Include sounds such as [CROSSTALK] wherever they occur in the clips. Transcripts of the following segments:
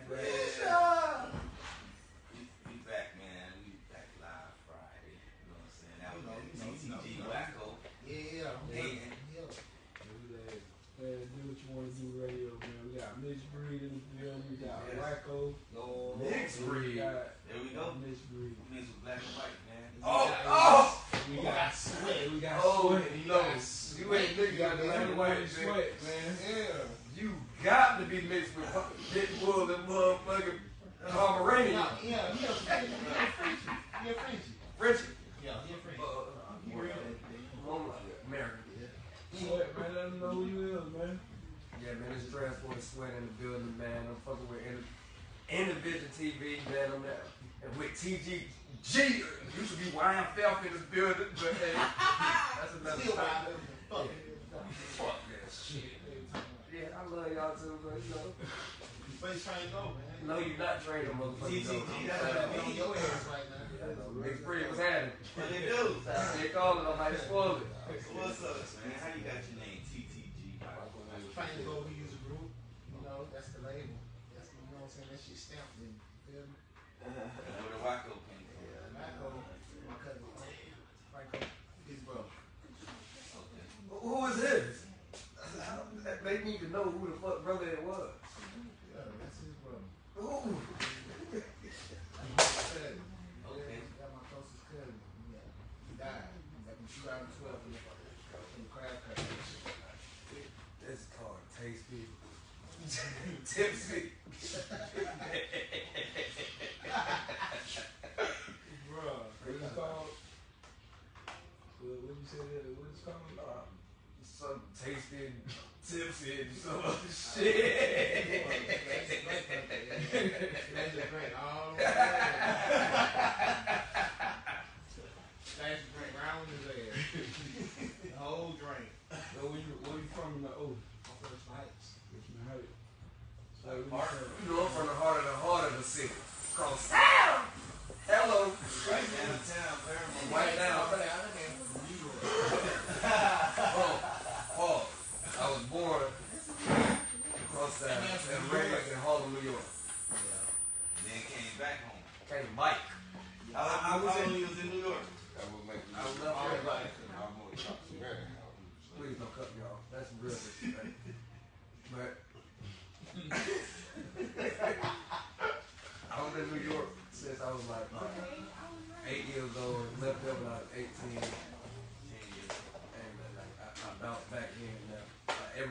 Felicia.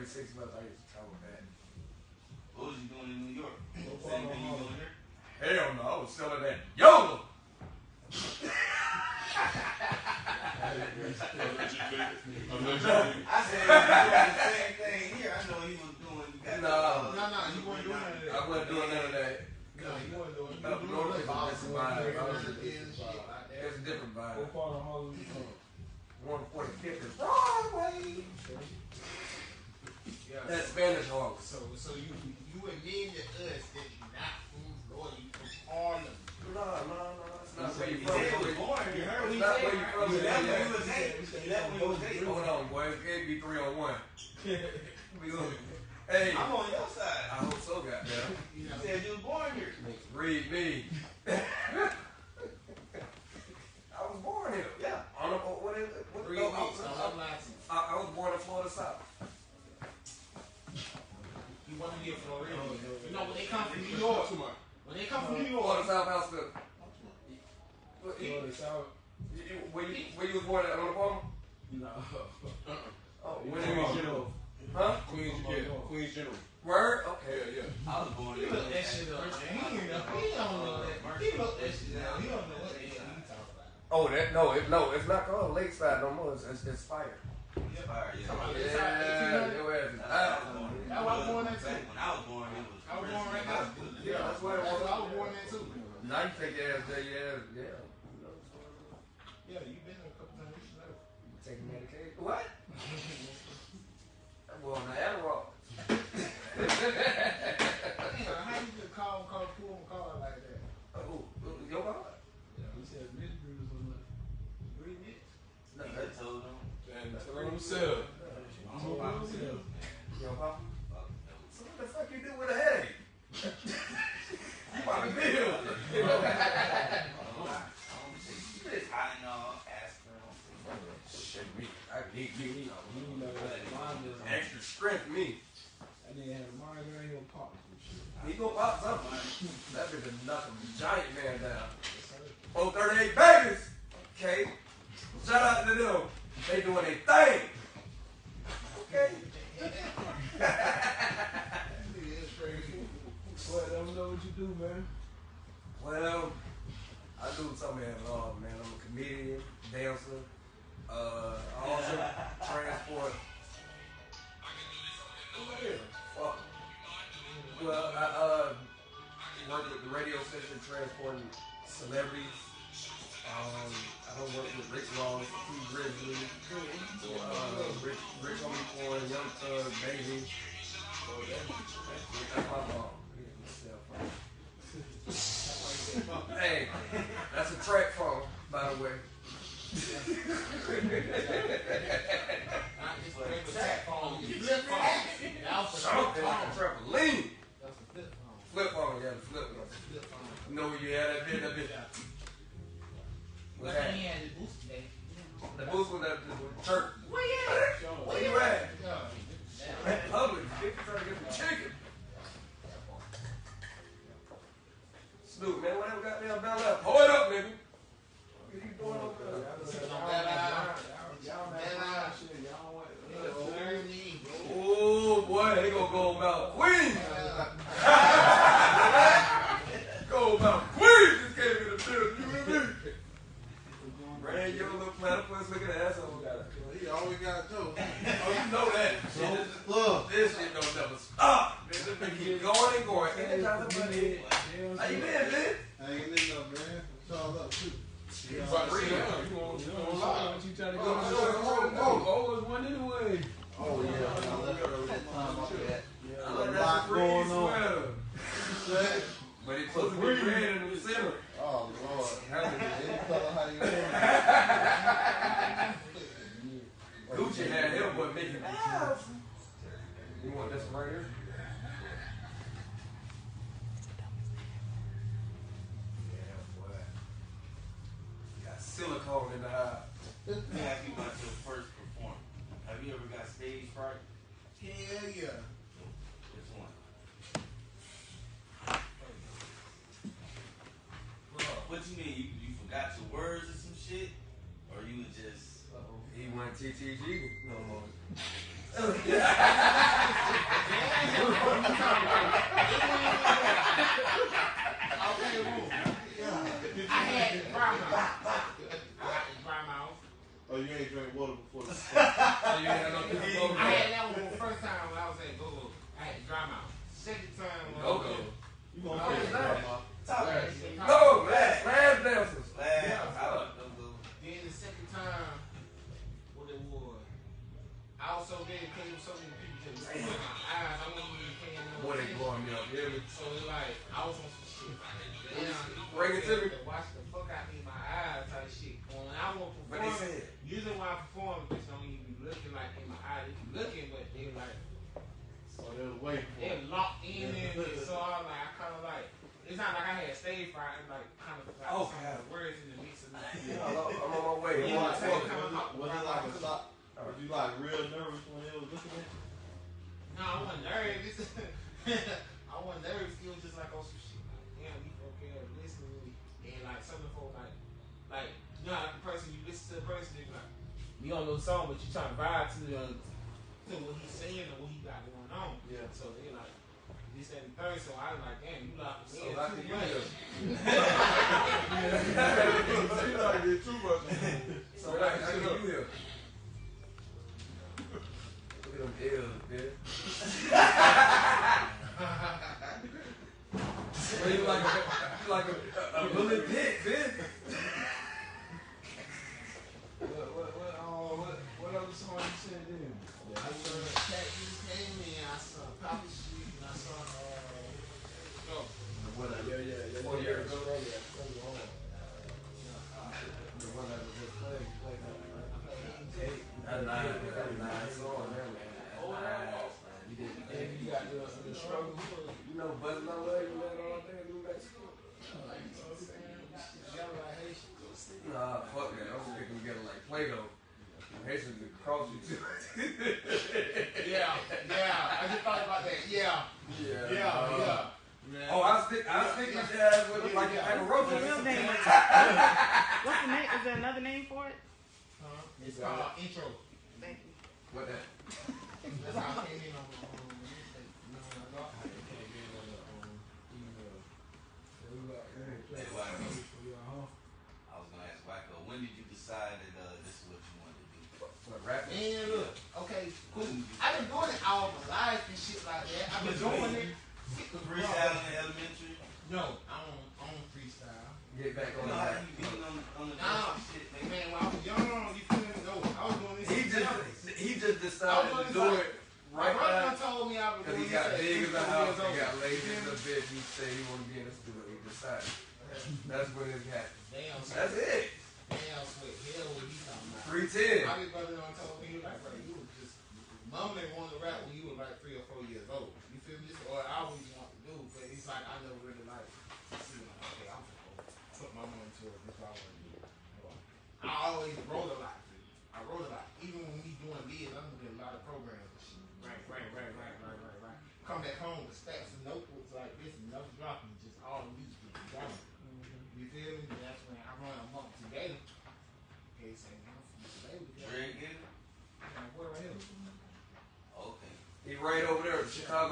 36 left, I used to travel bad. What was you doing in New York? Same thing you doing here? Hell no, I was selling that YOLO! [LAUGHS] I said, [LAUGHS] he was doing the same thing here. I know he was doing. You got No. Uh, no, no, you weren't doing that. I wasn't doing none of that. No, you weren't doing No, you no, were doing a different vibe. I was just- a different vibe. One forty-five. is Broadway. Yeah. That's Spanish Harlem. So, so you you admitting to us that you're not from Florida, you from Harlem. No, no, no. It's not where you He from. said he was born. You heard what he It's not said. where you from. You left when Yeah. he was eight. You left when he was eight. Hold on, boy. It can't be three on one. [LAUGHS] We gonna- Hey, I'm on your side. I hope so, goddamn. You You know, said you was born here. Read me. [LAUGHS] I was born here. Yeah. On the, what is? What, three no, I, weeks, was, I'm not lying to you. I, I was born in Florida South. You want to be a Floridian. You know, when they come from New York, when they come from New Florida York, South House Club. What, you- Florida South. you- you- Where you, where you was born at on the farm? No. [LAUGHS] Oh, You where from you up was? Huh? Queens, yeah, Queens General. Word? Okay. Yeah, yeah. I was born he in that shit up. He, ain't know, he don't know that. He look that shit down. He don't know what the hell he talking about. Oh, that no, it, no, it's not called Lakeside no more. It's, it's, it's fire. Yeah. Yeah, It's like 1800. your ass is I out. was born. That's I was born there too. When I was born, it was. I was born right now. Yeah, that's why I was born there too. Now you take your ass there, yeah. On. Yeah, you been there a couple times. You. Taking medication. What? I'm going to Adderall. himself. I'm gonna pop. Yo, pop. So what the fuck you do with a headache? you popping pills. It's high enough. Extra strength, me. That nigga had a Mario and he'll pop some shit. He gonna pop something. that bitch is nothing. Giant man down. Oh, babies. Okay. Shout out to them. They doing their thing. Okay. well, I don't know what you do, man. Well, I do something at man. I'm a comedian, dancer, uh, also transport. Well, well, I uh, work with the radio station transporting celebrities. Um, I don't work Baby, So that's, that's my mom. T T Yeah, so it's like I was on some shit. Bring it to me.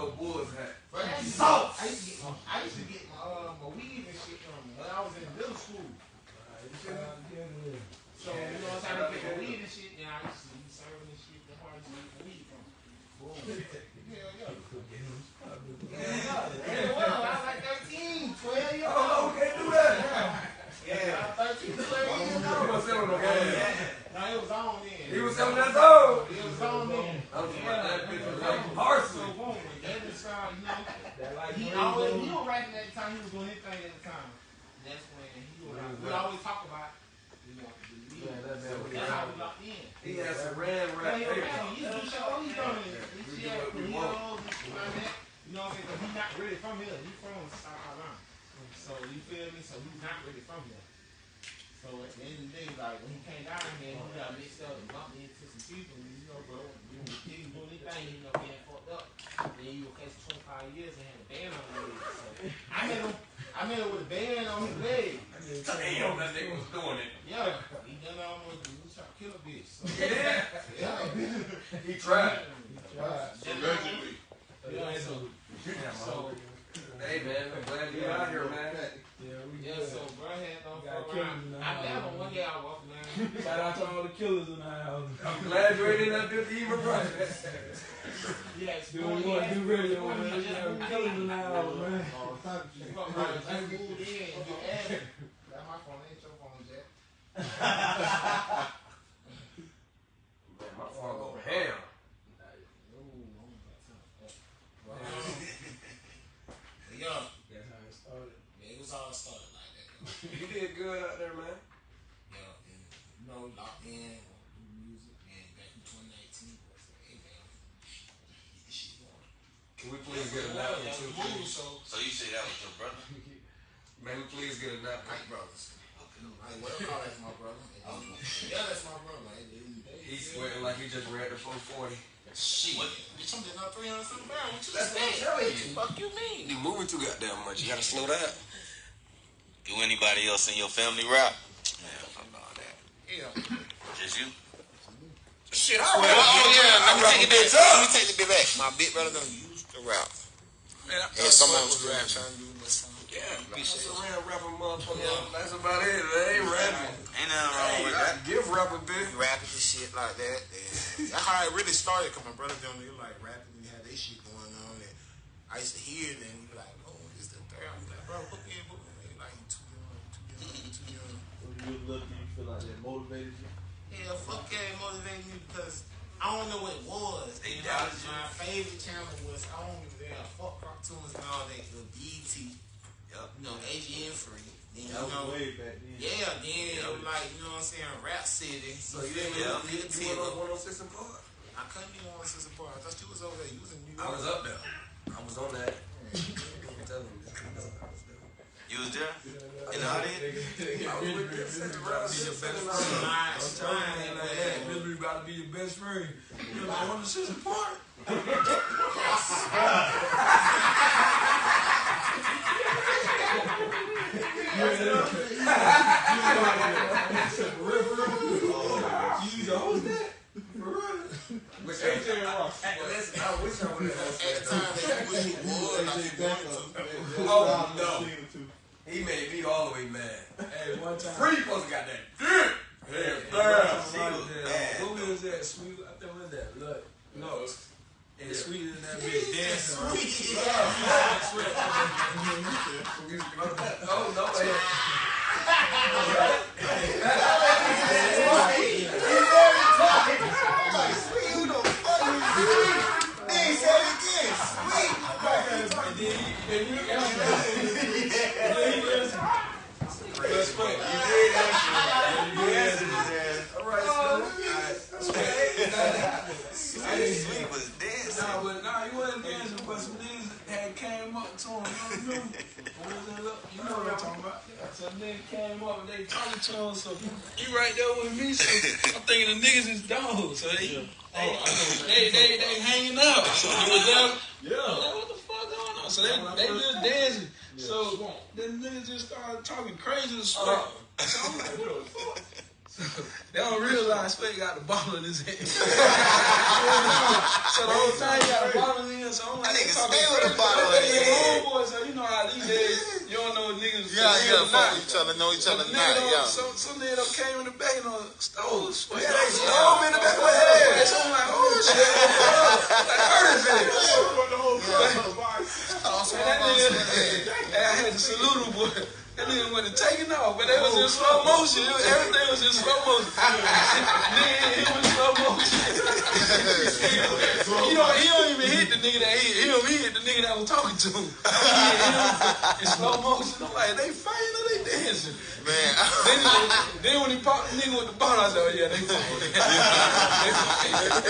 Chicago Bulls hat. Salt. slow that. Do anybody else in your family rap? Yeah. Just you? Shit, I rap. Well, oh yeah, I'm taking that. Let me take the bit back. My big brother done used to rap. Man, I and someone was. Trying to do yeah, like, that's a real rapper, motherfucker. Yeah. That's about it. They ain't rapping. Ain't nothing wrong with that. Give rapper a bit. Rapping and shit like that. Yeah. [LAUGHS] that's how it really started. Cause my brother down there, like rapping, and had that shit going on. And I used to hear them. Like bro, book in. Like, you too young, too young, too young. When you you feel like that motivated you? Yeah, fuck yeah, it motivated me because I don't know what it was. You know. My favorite channel was, I don't even a fuck cartoons and all that, the BET. Yep. You know, AGN free. Then, that you know, way back then. Yeah, then yeah. it was like, you know what I'm saying, Rap City. So you didn't yeah. you, you went up 106 and I couldn't be on 106 and Park. I thought you was over there. You was in New York. I was up there. I was on that. [LAUGHS] I'm telling you. You was there in the audience? I'm trying. Misery about to be your best friend. You I want to sit apart. The Oh, no. He made me all the way mad. Hey, one time. Free supposed got that dick. Hey, Damn, one she was uh. What was that? Sweet. I think was that? Look. No. And sweet in that bitch dancing. around. Oh, no, hey. Like, sweet, who the fuck is sweet? Then he said it again. Sweet. And then and you answered. And then he answered. But sweat, you did answer. You did answer his ass. All right, so, I didn't Sweet was dancing. Nah, but nah, he wasn't dancing, but some niggas had came up to him. You know, what that look? You know what I'm talking about? Some niggas came up and they talking to him, so he right there with me. So I'm thinking the niggas is dogs. So they, they, oh, they, they, they hanging out. So he was there. Yeah. I'm like, what the fuck going on? So they, they just dancing. So then niggas just started talking crazy to Sweat. Oh. So I'm like, what the fuck? So [LAUGHS] they don't realize Sweat got the bottle in his hand. [LAUGHS] [LAUGHS] so the whole time he got a bottle in his hand. So I'm like, That nigga talking stay with a crazy. bottle in his They hand. homeboys, so you know how these days you don't know niggas. Yeah, for real yeah, or fuck each other, know each So other the now, nigga done- yeah. Some, some nigga done came in the back and done stole Sweat. Yeah, they stole me in the back of my head. So I'm like, oh shit. like, heard of it. Nigga, I had to salute him, boy. That nigga went to taking off, but they was in slow motion. Everything was in slow motion. Nigga, he was slow motion. you he don't even hit the nigga that hit him. He hit the nigga that was talking to him. He slow motion. Like, they fighting or they dancing? man, Then, then when he popped the nigga with the bottle, I said, oh yeah, they fighting. They fighting.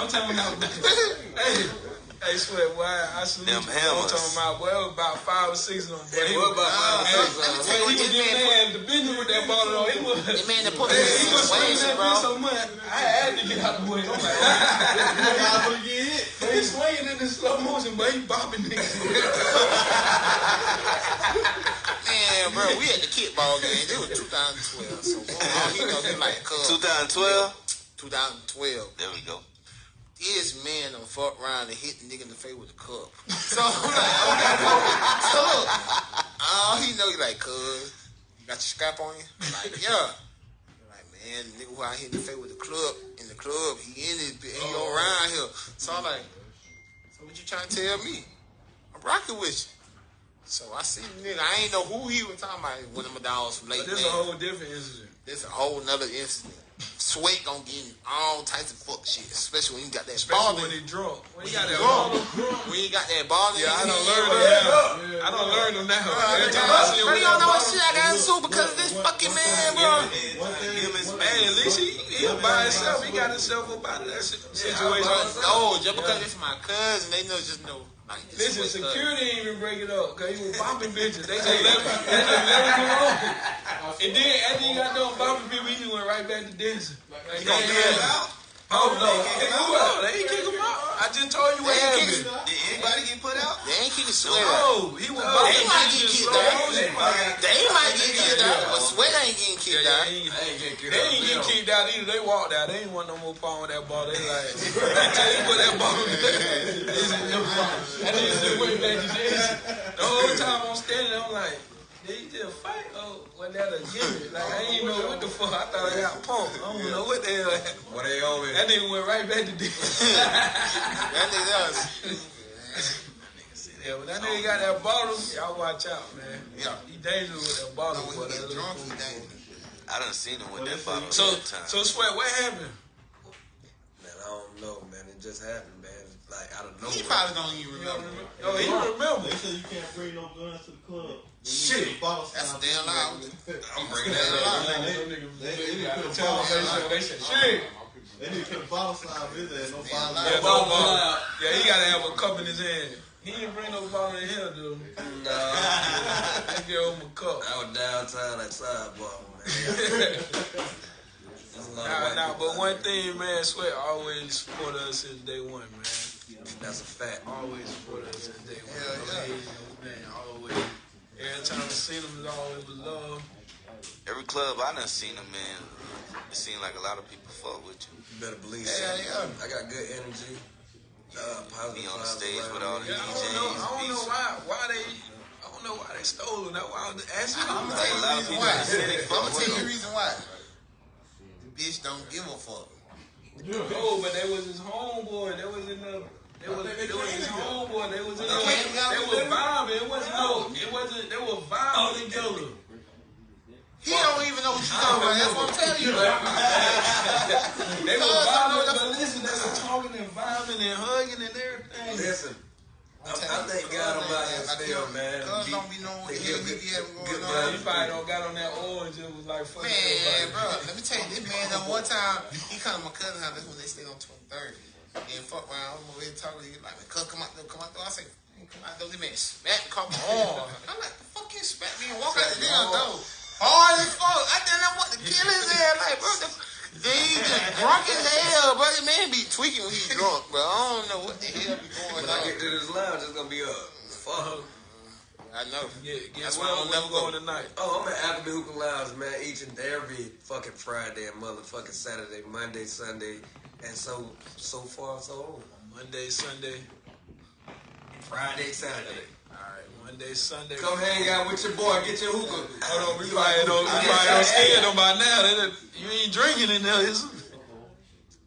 I'm talking about, hey. Hey, swear, boy, I salute Them you. hammers. I'm talking about, boy, it was about five or six of them. Boy. He what was, about five or six, me tell you he was this giving man the business with that bottle on. He was, That man that put me he in was swinging that bro. bitch so much, I had to get out the way. I'm like, Guys gonna get hit. but he swinging in the slow motion, but he bopping niggas. Man, bro, we at the kickball game. It was 2012. So, all he know, he like, 2012. 2012. There we go. This man done fuck around and hit the nigga in the face with a cup. So I'm [LAUGHS] like, okay, so look, all he know, he like, cuz, you got your scrap on you? I'm like, yeah. I'm like, man, the nigga who I hit in the face with the club, in the club, he in it, he oh. around here. So I'm like, so what you trying to tell me? I'm rocking with you. So I see the nigga, I ain't know who he was talking about. One of my dogs from Lake But this is a whole different incident. This a whole nother incident. Sweat gonna get in all types of fuck shit, especially when you got that Especially ball when he drunk. When he got that ball. When you got that ball Yeah, I don't learn him now. I done learned him now. Every time I see him with you don't know what shit I got into because of this fucking man, bro. Hey, at least he, he by himself. He got himself up out of that situation. No, oh, just because it's my cousin, they know just know. Listen, security didn't even break it up because he was bopping bitches. They [LAUGHS] just let him, they just let him go on. And then after he got done bopping people, he just went right back to dancing. Like, You gonna yeah, kick him yeah. out? Oh no, kick him out. They ain't kick him out. I just told you what They ain't happened. kick- Did anybody get put out? They ain't kicking Sweat out. No, he was They bopping might bitches get in kicked slow out. motion. They might get kicked out, but Sweat ain't getting Yeah, kicked yeah, out. they ain't- I ain't getting kicked They out. ain't get kicked out either. They walked out. They ain't want no more part with that ball. They like, until they put that ball in there. They said, "No problem." And then they went back to dancing. The whole time I'm standing, I'm like, did he just fight? Oh, was that a gimmick? Like, I ain't know what the fuck. I thought I got pumped. I don't know what the hell happened. What they on me? That nigga went right back to dancing. [LAUGHS] That nigga else. yeah, but that nigga got that bottle. Y'all watch out, man. Yeah. He dangerous with that bottle. Oh, when boy. he That get little drunk, he dangerous. I done seen him with that bottle. So, so sweat. What happened? Man, I don't know, man. It just happened, man. Like out of He probably don't even remember. Oh, he don't remember. They say you can't bring no guns to the club. Shit. That's a damn lie. I'm bringing that up. They, they, they need to put a Tell bottle them slide. they said, shit. They need to put a bottle slide with his ass. No bottle Yeah, slide. no bottle. Yeah, he gotta have a cup in his hand. He didn't bring no bottle in here, dude. Nah, [LAUGHS] I give him a cup. I was downtown like sidebar, man. [LAUGHS] There's a lot of Nah, nah, but one thing, man, Sweat always support us since day one, man. That's a fact. Always support us since day. Hell yeah. Man, man, always. Every time I seen him, it's always was love. Every club I done seen him in, it seemed like a lot of people fuck with you. You better believe Yeah, so. yeah. I got good energy. Uh, positive Be on the stage around with all the Yeah, I DJs. don't know. I don't know why. Why they? I don't know why they stole them. That's why I was asking. I'm gonna tell you the reason why. that said they I'm gonna tell you the reason why. The bitch don't give a fuck. Oh, but they was his homeboy. They was in the. They was, they was his homeboy. They was in the. They They was vibing. It wasn't no. It wasn't. They were vibing together. He don't even know what you're talking about. That's what I'm telling you. [LAUGHS] They were Cuz I know vibing, the- but listen, they were talking and vibing and hugging and everything. Listen, I, I thank God I'm out here still, man. Cuz don't be knowing what the they hell give we good- be having good going Bro, on. you probably don't got on that orange. It was like fucking Man, bro, let me tell you, this man done one time, he come to my cousin house, that's when they stayed on 23rd. And fuck around, I'm over here talking to you, like, man, cuz, come out there, come out there. I say, "Man, come out there, this man smack me, caught my. I'm like, the fuck you smack me and walk out the damn door. Hard as fuck. I didn't know what to kill his ass, like, bro, the, then he just drunk as hell, bro. The man be tweaking when he drunk, bro. I don't know what the hell be going When I get to this lounge, it's gonna be a fuck. I know. Yeah, That's guess why where I'm never going go. tonight. Oh, I'm at After the Hookah Lounge, man, each and every fucking Friday and motherfucking Saturday, Monday, Sunday, and so so far so on. Monday, Sunday, Friday, Saturday. All right, Monday, Sunday. Come hang out with your boy, get your hookah. Hold on, we probably don't, we probably don't scared them by now. Done- You ain't drinking in there, is it?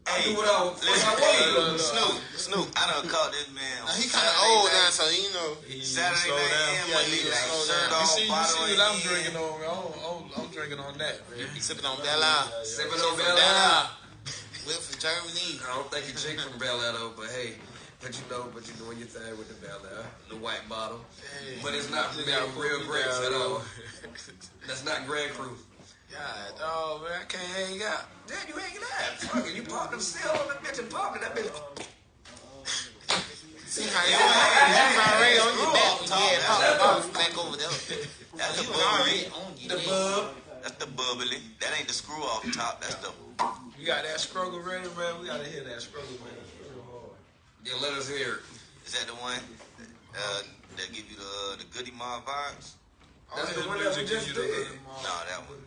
I do what I, what Listen, I hey. Snoop, Snoop, I done caught this man. Now, he kind of old night. now, so you know. He Saturday night down. and Yeah, Monday night. slow Shirt down. You off, see, you see what I'm drinking on. I'm, I'm, I'm drinking on that, man. Sipping on Bella. Sipping on Bella. Bella. Whip from Germany. I don't think you chick from Bel Air though, but hey, but you know, but you're doing your thing with the Bel Air, the white bottle. But it's not They made got real me grapes at all. That's not Grand Cru. God, oh man, I can't hang out. Damn, you hanging out. Fucking, you popped them still on that bitch and popped it. That bitch. See how you was already on your back when you had pop the back over there. That's the You was already bubbly. on your The back. bub. That's the bubbly. That ain't the screw off top. That's the. You got that struggle ready, man. We gotta hear that struggle, man. Yeah, let us hear it. Is that the one uh, that give you the the Goodie Mob vibes? That's the one that we just did. No, that one.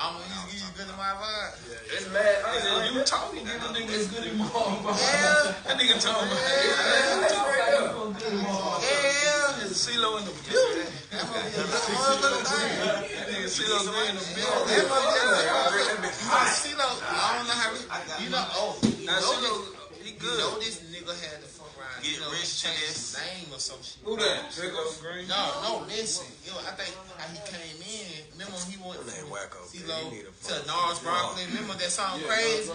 I'm gonna I use you good in my vibe. It's mad. I Hey, ain't you talking, give a nigga a Goodie Mob. Yeah, That nigga talking about yeah. Nigga CeeLo in the building. That's what we motherfucker thing. That nigga CeeLo in the building. motherfucker. I see though. I don't know how we. You know. Oh, Now CeeLo, this. he You know this nigga had to fuck. Get you know, rich he changed his name or some shit. Who that? CeeLo Green. No, no, listen. Yo, I think how he came in. Remember when he went from wacko. CeeLo You to fucking- Gnarls Barkley? Remember that song Crazy?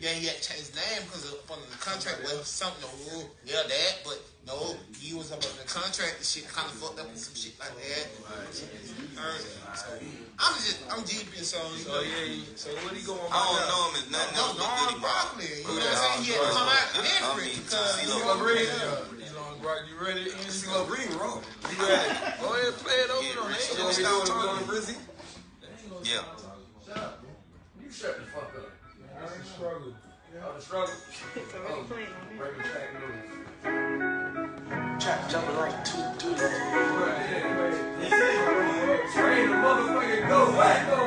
Yeah. Yeah, he had to change his name because of up under the contract was something. No, yeah, that, but no, he was up under the contract. The shit kind of fucked up and some shit like that. Earned it. So I'm just, I'm deep in so. You So yeah, he- so what he going I don't know him as nothing no, else but Gnarls. Barkley. You know what I'm saying? He had to come out I different mean, because. CeeLo Green. You know, Brock, you ready? Ian? CeeLo Green wrong. You ready? Go ahead, play it over. Get on. rich They You ain't gonna want me to stop do it on talking. Brizzy? Yeah. You shut the fuck up. I struggle. Oh, the struggle. [LAUGHS] It's already oh, playing on this. Breaking track news. Trap jumping like two, two. [LAUGHS] Train the motherfucking go, wacko.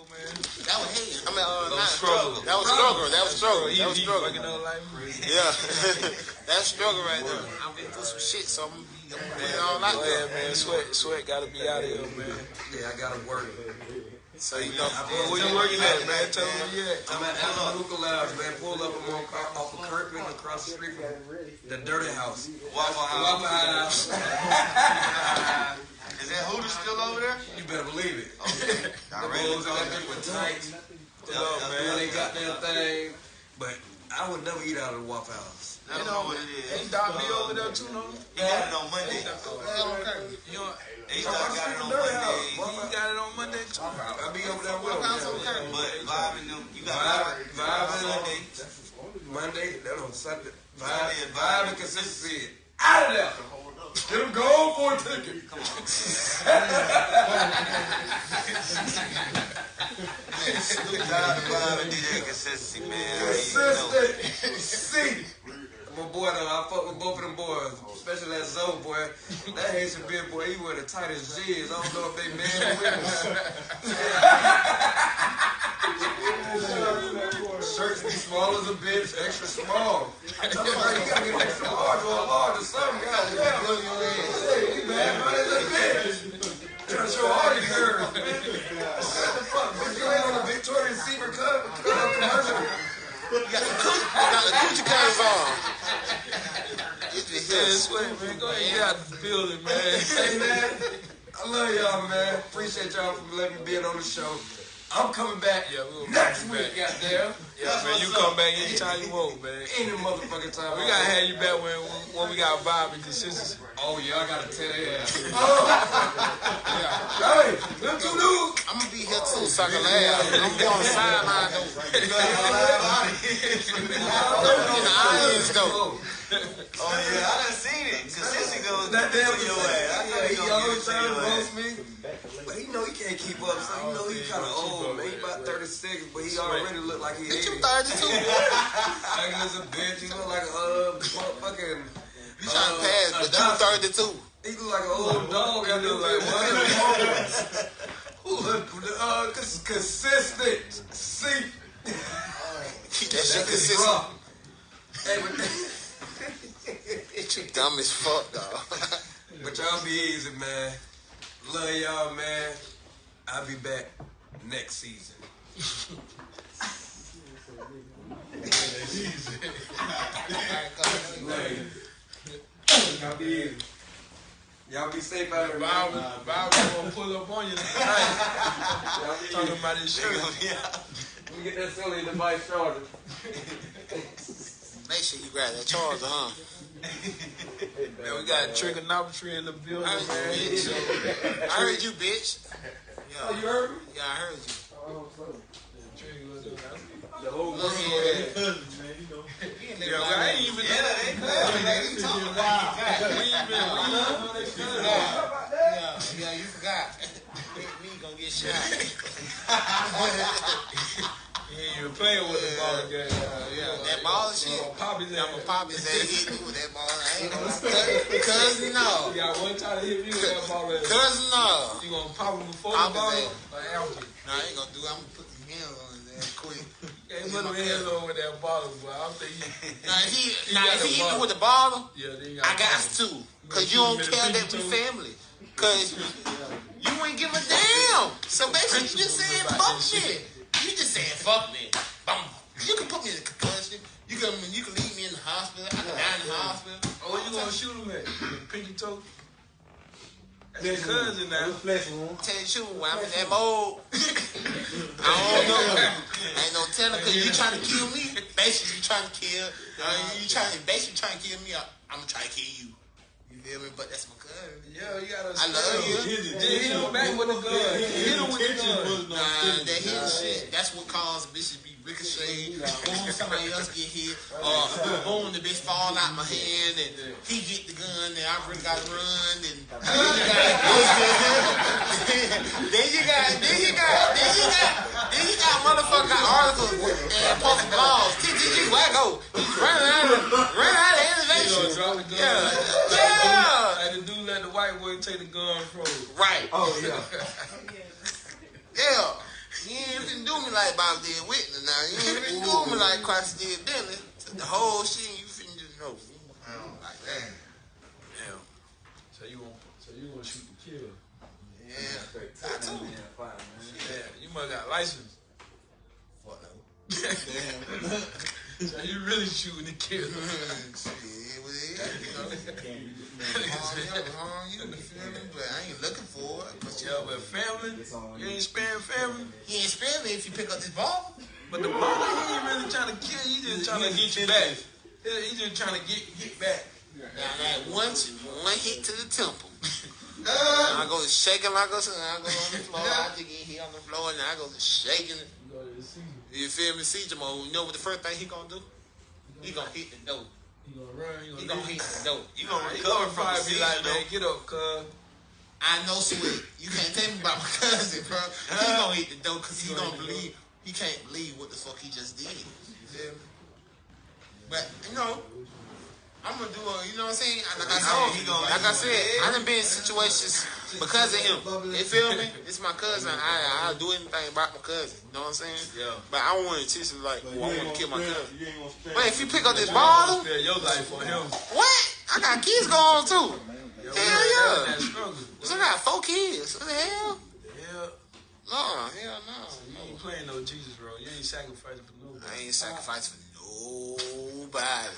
That was hey, I mean, uh, That was not struggle. That was struggle. That was struggle. That was struggle. fucking up like. Yeah, [LAUGHS] that's struggle right there. I'm been through some shit, so I'm, I'm putting it all out there. man. Sweat, sweat gotta be out of here, man. Yeah, I gotta work. So you know, Well, where you working at, man? Tell me where you at. I'm at Alpha Lounge, man. Pull up. I'm on, off of Kirkland across the street from the Dirty House. Waffle Waffle House. [LAUGHS] House. Is that Hooters still over there? You better believe it. Okay. [LAUGHS] The All right. bulls in that bitch with tights. Yo, man. they goddamn thing. But I would never eat out of the Waffle House. I don't know what it is. Ain't Doc B over there too, no? He got it on Monday. You know, He got it on Monday. he got it on Monday too. I be over there with him. But Vibe and them, you got Vibe- Vibe, Vibe on and- Sunday. Monday, that on Sunday. Vibe, Sunday and vibe Vibe. and consistency. Out of there. Get them going for a ticket. DJ man. My boy, though, I fuck with both of them boys, especially that Zoe boy. That Haitian big boy, he wear the tightest jeans. I don't know if they or women. Shirts be small as a bitch, extra small. I him, you gotta get extra large or a large or something. Goddamn. Hey, man, man, it's a bitch. Trying to show all your curves, man. What the fuck? Bitch, you ain't on the Victoria's Secret co- co- commercial. you got the coochie, you got the coochie curves on. Get the Man, hips. sweat, man. Go ahead, get out the building, man. [LAUGHS] Hey man, I love y'all, man. Appreciate y'all for letting me be on the show. I'm coming back Yeah, we'll next bring you week, goddamn. Yeah, man, you come back anytime you want, man. [LAUGHS] Any motherfucking time. We gotta have you back when when we got vibe and consistency. Oh yeah, I gotta tell their ass. [LAUGHS] Oh. Yeah. hey, them two dudes. I'm gonna be here too, so I can laugh. I'm gonna be on the sideline though. [LAUGHS] You know, I'm gonna be in the audience though. Oh, yeah, I done seen it. Consistency goes That damn to your ass. I know yeah, he he gonna give always it trying to your roast me. But he know he can't keep up, so he know he kind of old, man. He about 36, but he already look like he Bitch, 80. You 32. Like [LAUGHS] as a bitch, he look like a uh, fucking. You trying to pass, but you 32. He look like an old dog. He [LAUGHS] look like one. Uh, cons- consistent. See. Keep that shit consistent. rock. Hey, but, Bitch, [LAUGHS] you dumb as fuck, dog. but y'all be easy, man. Love y'all, man. I'll be back next season. Y'all be. Y'all be safe out here, man. Vibe, vibe gonna pull up on you tonight. [LAUGHS] Y'all be Talking about this shit. [LAUGHS] Let me get that silly device charger. Make sure you grab that charger, huh? [LAUGHS] Man, we got trigonometry in the building, I heard man. you, bitch. I heard you, bitch. Oh, you heard me? yeah, I heard you. Oh, The whole world. Cousins, man, you know. [LAUGHS] they Yeah, like, I ain't even yeah, they could. Like, you talking about you We ain't been, we ain't know they could. Yeah, yeah, you forgot. [LAUGHS] me, me gonna get shot. He ain't even playing with the ball again. yeah, that ball shit. Gonna Pop his I'ma ass. pop his head, hit me with that ball. I ain't [LAUGHS] gonna. Cousin, no. You got one time to hit me with that ball. Cousin, no. You gonna pop him before Pop the his ball? Or after? No, I ain't gonna do it. I'm gonna put some hands on his ass quick. Can't put him hands with that ball, boy. I'm thinking. Now, he, He now, if he hit me with the ball, Yeah, then I got to. to. Cause you don't care that we family. [LAUGHS] Cause you ain't give a damn. So basically, you just saying fuck me. You just saying fuck me. Bum. You can put me in a concussion. You can you can leave me in the hospital. I can die in the hospital. Oh, you gonna shoot him at? Pinky toe? That's cousin now. Flesh wound. Tell you the I'm in that mode, [LAUGHS] I don't know. Ain't no telling because you trying to kill me. Basically, you trying to kill. Uh, you trying basically trying to kill me. I, I'm gonna try to kill you. You feel me? But that's my cousin. Yeah, you gotta. I love you. Just hit him back with the gun. Hit him with the gun. Nah, that hit shit. That's what caused bitches be ricocheting. Boom, somebody else get hit. Uh, or boom, the bitch fall out my hand and he get the gun and I really gotta run and [LAUGHS] [LAUGHS] then you got then you got then you got then you got motherfucking articles and posting blogs. TTG wacko. he's running out of running out of You innovation. drop the gun. Yeah. Yeah. Like the dude let the white boy take the gun from him. Right. Oh yeah. [LAUGHS] Yeah. You ain't even do me like Bob did Whitney now. You ain't even do me like Christ did Bentley. The whole shit you finna just know. I like that. Damn. So you want to so you gonna shoot the kill? Yeah. Got to. Yeah, you must got license. Fuck no. [LAUGHS] Damn. [LAUGHS] So you really shooting the kill? [LAUGHS] Shit, it was it, you know. Harm you, you, you feel me? But I ain't looking for it. But you, Yeah, but family, you ain't sparing family. he ain't spare me if you pick up this ball. But the brother, he ain't really trying to kill you. He just trying to get you back. He he just trying to get get back. Now, like one, one hit to the temple. Uh, I go shaking like I go on the floor. I just get hit on the floor and I go shaking. You go to the season. You feel me? Siege mode. You know what the first thing he gonna do? He gonna hit the door. He gonna run. He He gonna, hit the door. You gonna he recover gonna from the be like, man, get up, cuz. I know sweet. You can't tell me about my [LAUGHS] cousin, bro. He gonna hit the door because he gonna believe. He can't believe what the fuck he just did. You feel me? But you know, I'm gonna do a. You know what I'm saying? Like I said, he gonna- like I said, I done been in situations because of him. You feel me? It's my cousin. I I'll do anything about my cousin. You know what I'm saying? Yeah. But I don't want to teach him like, well, oh, I you ain't want to kill gonna my cousin. You ain't gonna spare. But if you pick up this You gonna ball, spare your life for him. what? I got kids going too. Hell that- yeah. So I got four kids. What the hell? Yeah. No, hell no. You ain't playing no Jesus bro. You ain't sacrificing for nobody. I ain't sacrificing for nobody.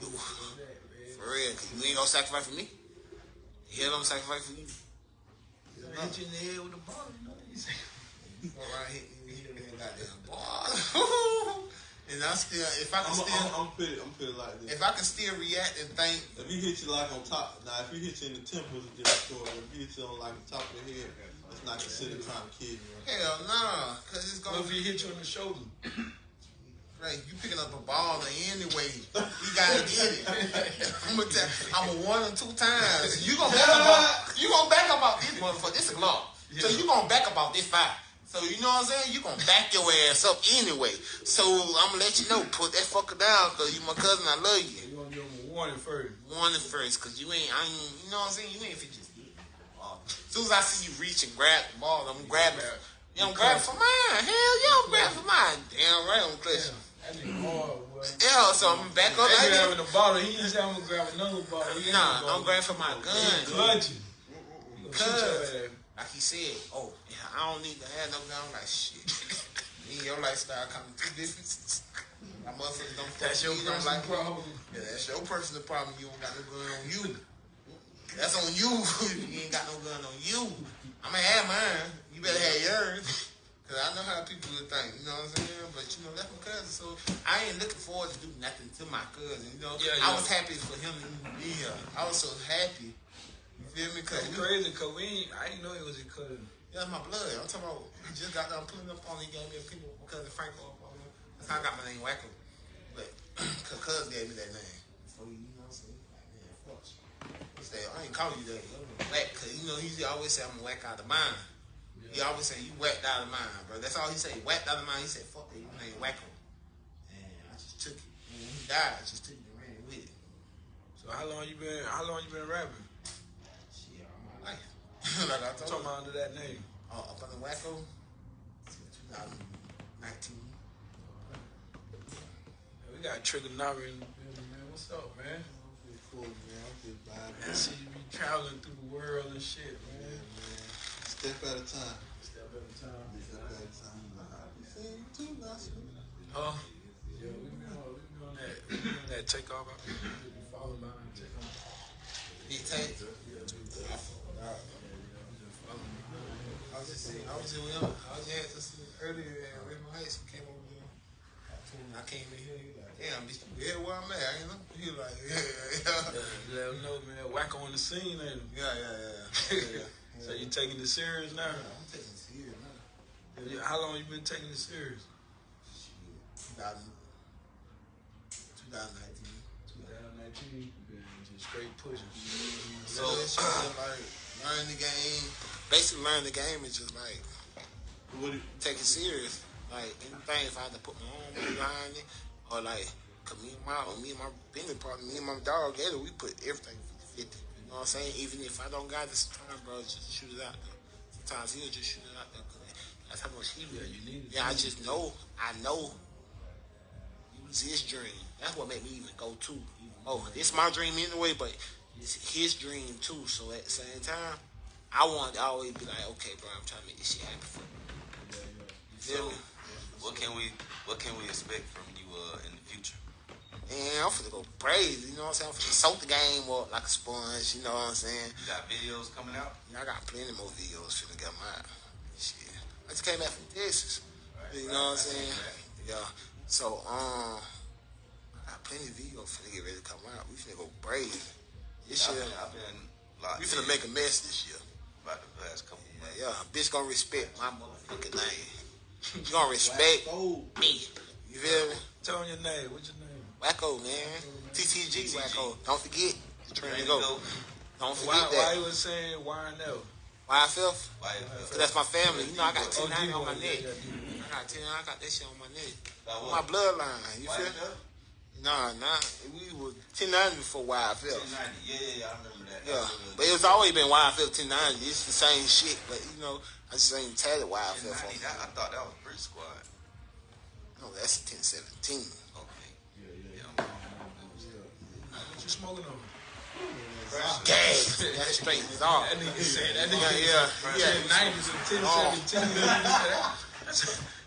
For real, 'cause you ain't gonna sacrifice for me. Hell, I'm sacrifice for you. You know, hit you in the head with a ball. You know, you say- All right, hit me, hit me, goddamn ball. [LAUGHS] and I still, if I can I'm, still, I'm, I'm put it, I'm put it like this. if I can still react and think, If he hit you like on top, now if he hit you in the temple, it's a different story. If he hit you on like the top of the head, it's not considered trying to kill you. hell nah, cause it's gonna if he hit you in the shoulder? Right, you picking up a ball anyway. You gotta get it. I'm gonna tell, I'm gonna one or two times. You gonna back up off, you gonna back up off this motherfucker. This a Glock. So you gonna back up off this fight. So you know what I'm saying? You gonna back your ass up anyway. So I'm gonna let you know, put that fucker down, cause you my cousin, I love you. You gonna give him a warning first. Warning first, cause you ain't, I ain't, you know what I'm saying? You ain't fit just. As soon as I see you reach and grab the ball, I'm grabbing. Yeah, I'm grabbing for mine. Hell yeah, I'm grabbing for mine. Damn right, I'm clutching. That nigga hard, boy. Yeah, so I'm back up That like having the bottle. He just having to grab another bottle. He Nah, gonna- I'm grabbing for my gun. clutching. Gonna Cuz. Like he said, oh, yeah, I don't need to have no gun. I'm like, shit. [LAUGHS] Me and your lifestyle coming two differences. My motherfuckers don't fuck That's your personal like problem. Yeah, that's your personal problem. You don't got no gun on you. That's on you. [LAUGHS] you ain't got no gun on you. I'm gonna have mine. You better have yours. [LAUGHS] Cause I know how people would think, you know what I'm saying? But you know, that's my cousin, so I ain't looking forward to do nothing to my cousin. You know, yeah, yeah. I was happy for him to be here. I was so happy. You feel me? Cause it's crazy, cause we I didn't know he was your cousin. Yeah, my blood. I'm talking about. He just got done pulling up on. He gave me a cousin, cousin Franco. That's how I got my name Wacko. But [CLEARS THROAT] cause cousin gave me that name. So you know what I'm saying? Like, man, fuck. He said I ain't calling you that. Whack, cause you know he always say I'm whack out of mind. He always say you whacked out of mind, bro. That's all he say. Whacked out of mind. He said, "Fuck that, you ain't wacko." And I just took it. And when he died, I just took it and ran with it. So how long you been? How long you been rapping? Shit, all my life. [LAUGHS] like I I'm told talking you. about under that name. Uh, up on the wacko. since 2019. We got Trigger Nara in the building, man. What's up, man? Pretty cool, man. I'm just vibing. I see you be traveling through the world and shit, man. Man, Step at a time. Step at a time. Step at a time. I be seeing you too, Nasir. Huh? Yeah, we been on, we been on that, we been on that takeoff. I be following behind takeoff. Big Tate. I was just saying, I was just, I was just had this earlier at Raymond Heights. He came over there. I him came in here. He like, damn, bitch, you here where I'm at? You know? He like, yeah, yeah, Let them know, man. Wacko on the scene, ain't yeah, yeah, yeah. yeah, yeah. So you taking it serious now? I'm taking this here now. Yeah, How long you been taking it serious? Shit. 2000, 2019. 2019. Been just straight pushing. So it's just like learn the game. Basically, learn the game is just like What do you, take it serious. Like anything, if I had to put my own money behind it, or like, cause me and my, or me and my business partner, me and my dog together, we put everything 50 50. Know what I'm saying? Even if I don't got this time, bro, just shoot it out there. Sometimes he'll just shoot it out there. 'cause that's how much he really. you need it. Yeah, I just know. I know. It was his dream. That's what made me even go to. Oh, it's my dream anyway, but it's his dream too. So at the same time, I want to always be like, okay, bro, I'm trying to make this shit happen for you. You feel me? what can we what can we expect from you uh, in the future? And I'm finna go crazy, you know what I'm saying? I'm finna soak the game up like a sponge, you know what I'm saying? You got videos coming out? And I got plenty more videos finna get out. Shit. I just came back from Texas. You know what I'm saying? Yeah. So, um, I got plenty of videos finna get ready to come out. We finna go crazy. This I've year, been, I've been we finna in make a mess this year. about the past couple months. Yeah, yeah. Bitch gonna respect my motherfucking name. [LAUGHS] You gonna respect me. You feel me? Tell them your name. What's your name? Wacko, man. TTG, TTG. Wacko. Don't forget. Train to go. go? Don't Why, forget why that. you was saying YNL? YFF. Why? Cause that's my family. You know, I got Oh, 10 on my neck. I got 10, I got that shit on my neck. On my bloodline. You feel? Nah, nah. We was 1090 before YFL. 1090. Yeah, yeah, yeah, I remember that. Yeah. That was a- But it's always been YFL 1090. It's the same shit. But, you know, I just ain't tatted YFL 1090, for that- I thought that was Brick Squad. No, that's 1017. You smoking on? Gas. [LAUGHS] That's straight off. That nigga said that Yeah, nigga yeah. Yeah. 90s and 1017.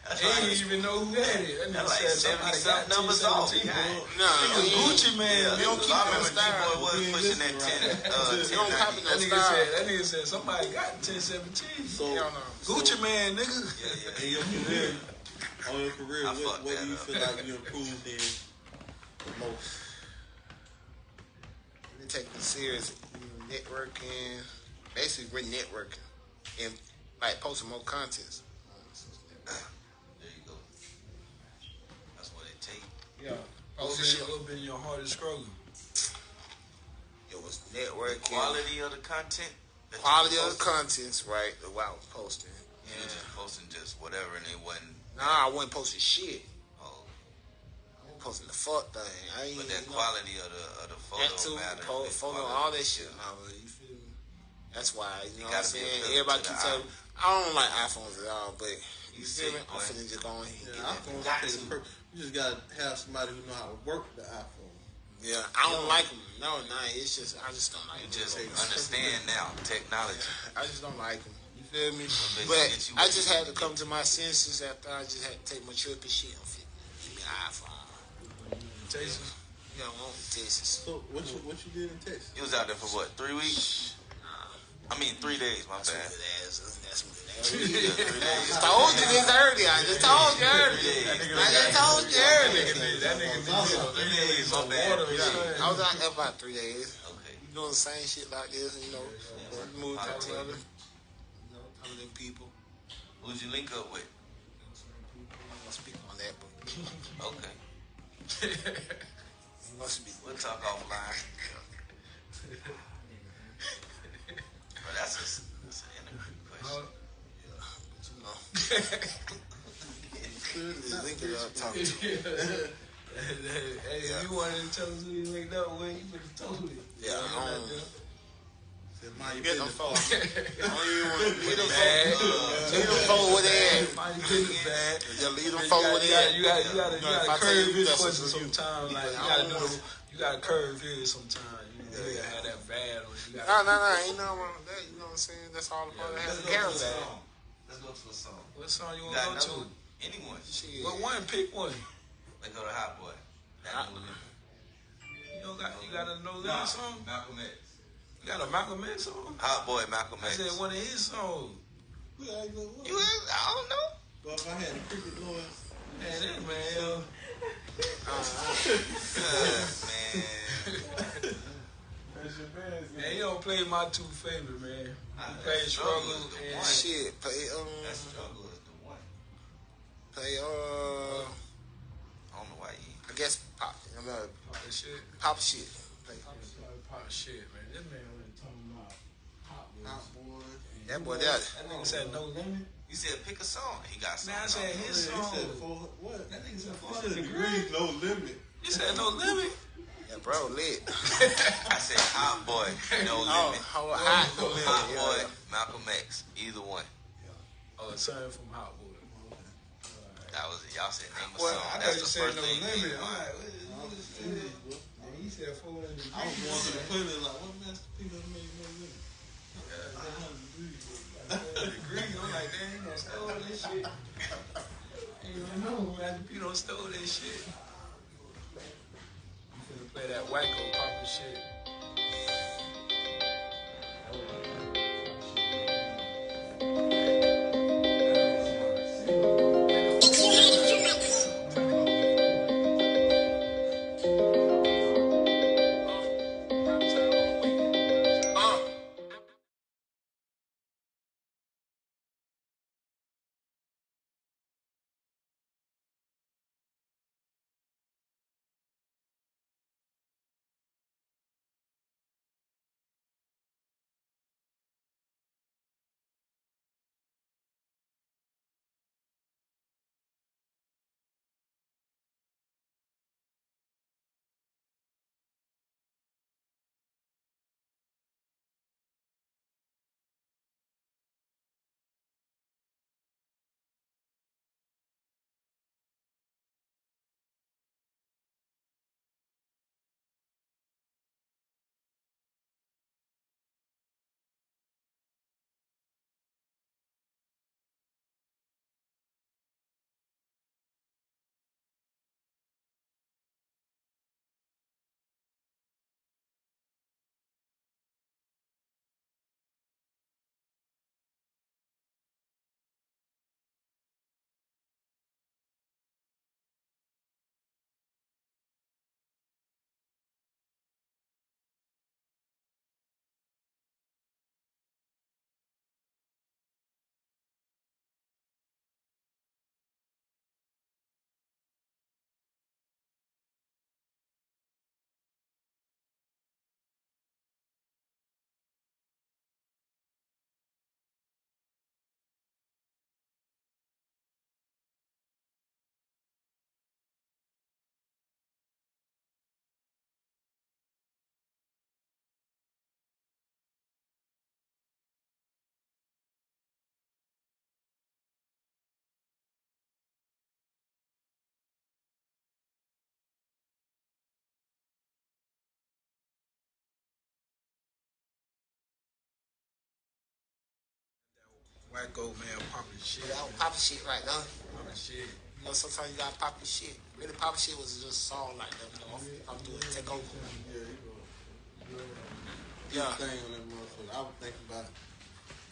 He didn't even know who had it. That nigga That's like said 70 somebody got something numbers off. 1017. Yeah. Nah, Nigga, we- Gucci Mane. Yeah, We don't keep I no remember style. G-Boy was We ain't pushing that listening 10, uh, We don't copy 1090. no That nigga style. said that nigga said somebody got 1017. so, Hell no. Gucci Mane, nigga. Yeah, yeah. in your career, on your career, I what, fucked what do that you up. feel like you improved in the most? Really taking it serious. You know, networking. Basically, we're networking. And, like, posting more content. There you go. That's what it takes. Yeah. What Posting been, shit. what been your hardest struggle? It was networking. Quality of the content. that Quality of the posting. contents, right? The While posting. You was just posting just whatever and it wasn't. Nah, I wasn't posting shit. I was posting the fuck thing. I ain't but that you know, quality of the of the photo that too, matter. po- the photo, quality. all that shit. Nah, but you feel me? That's why, you know what I'm saying? Everybody to keeps the telling me, I don't like iPhones at all, but you You feel see, me? I'm boy. finna just go ahead and Yeah, get that. iPhones Got take to. You just gotta have somebody who know how to work the iPhone. Yeah, I don't like them. No, nah, it's just, I just don't like You them. just understand now technology. I just don't like them. You feel me? But I just had to come to my senses after I just had to take my trip and shit. I'm fit. Give me an iPhone. Texas. You know, I want Texas. So what you what you did in Texas? You was out there for what? Three weeks? I mean, three days. My That's some bad. good ass. That's some good ass. Three days. I told you this earlier. I just told you earlier. I just told you earlier. That nigga did Three days. My bad. water and shit. I was out there about three days. Okay. Doing the same shit like this, you know, move to other, you know, other than people. Who'd you link up with? I'm gonna speak on that, but [LAUGHS] Okay. I'm gonna. We'll talk offline. that's a, that's an interview question. You know, just link it up, talk to him. hey, if you wanted to tell us who you linked up with, you could have told it. Yeah, You know, um, that Said, "Mind You [LAUGHS] your business." folks. I don't even want to leave them Bad. folks. Leave them folks where they at. Business bad. Yeah, leave them You folks gotta, you gotta, you gotta, you gotta, you No, if I gotta tell you curve his that's questions sometimes. Like, you gotta don't do, know. you gotta curve his sometimes. You gotta have that bad on you. No, gotta- no, no, ain't nothing wrong with that. You know what I'm saying? That's all about Let's having go to a character. Let's go to a song. What song you You wanna go to? Anyone. Shit. What one? Pick one. Let's go to Hot Boy. That no limit. You don't got, you got a no Nah, limit song. Malcolm X. You got a Malcolm X song. Hot Boy, Malcolm I X. said one of his songs. Yeah, I go, what? You, I don't know. But if I had a cricket noise, Man, that man, yo. man. [LAUGHS] That's your best. Man, you don't play my two favorite, man. I- play Struggle Struggle is the and one. Shit, play, um, That struggle is the one. play, uh, I don't know why he. I guess pop, I mean, that shit. pop shit. Play. Pop shit, man. This man was talking about Hot boy. That boy, that, That nigga said no limit. You said pick a song. He got Man, I said his there. He song. said four, what? That nigga said He 400 said degrees. degrees, no limit. He said no limit. yeah, bro, lit. [LAUGHS] I said Hot Boy, No Oh, Limit. how hot. No limit, Hot yeah, Boy, yeah. Malcolm X. Either one. Oh, a son from Hot Boy. That was it. Y'all said name a Well, song. I That's the first no thing. limit. came to I'm mind. like, what is what is this? And he said 400 degrees. I was going to the playlist like, what Master P done made no limit? Degrees. I'm like, damn, he done stole this shit. Ain't even know Master P done stole this shit. You finna play that wacko poppin' shit. Wacko man poppin' shit. that was poppin' shit right now. Poppin' shit. You know, sometimes you gotta poppin' shit. Really, poppin' shit was just a song like that. You know, I'm doing take over. Yeah, he wrote Yeah. thing on that motherfucker. I would think about,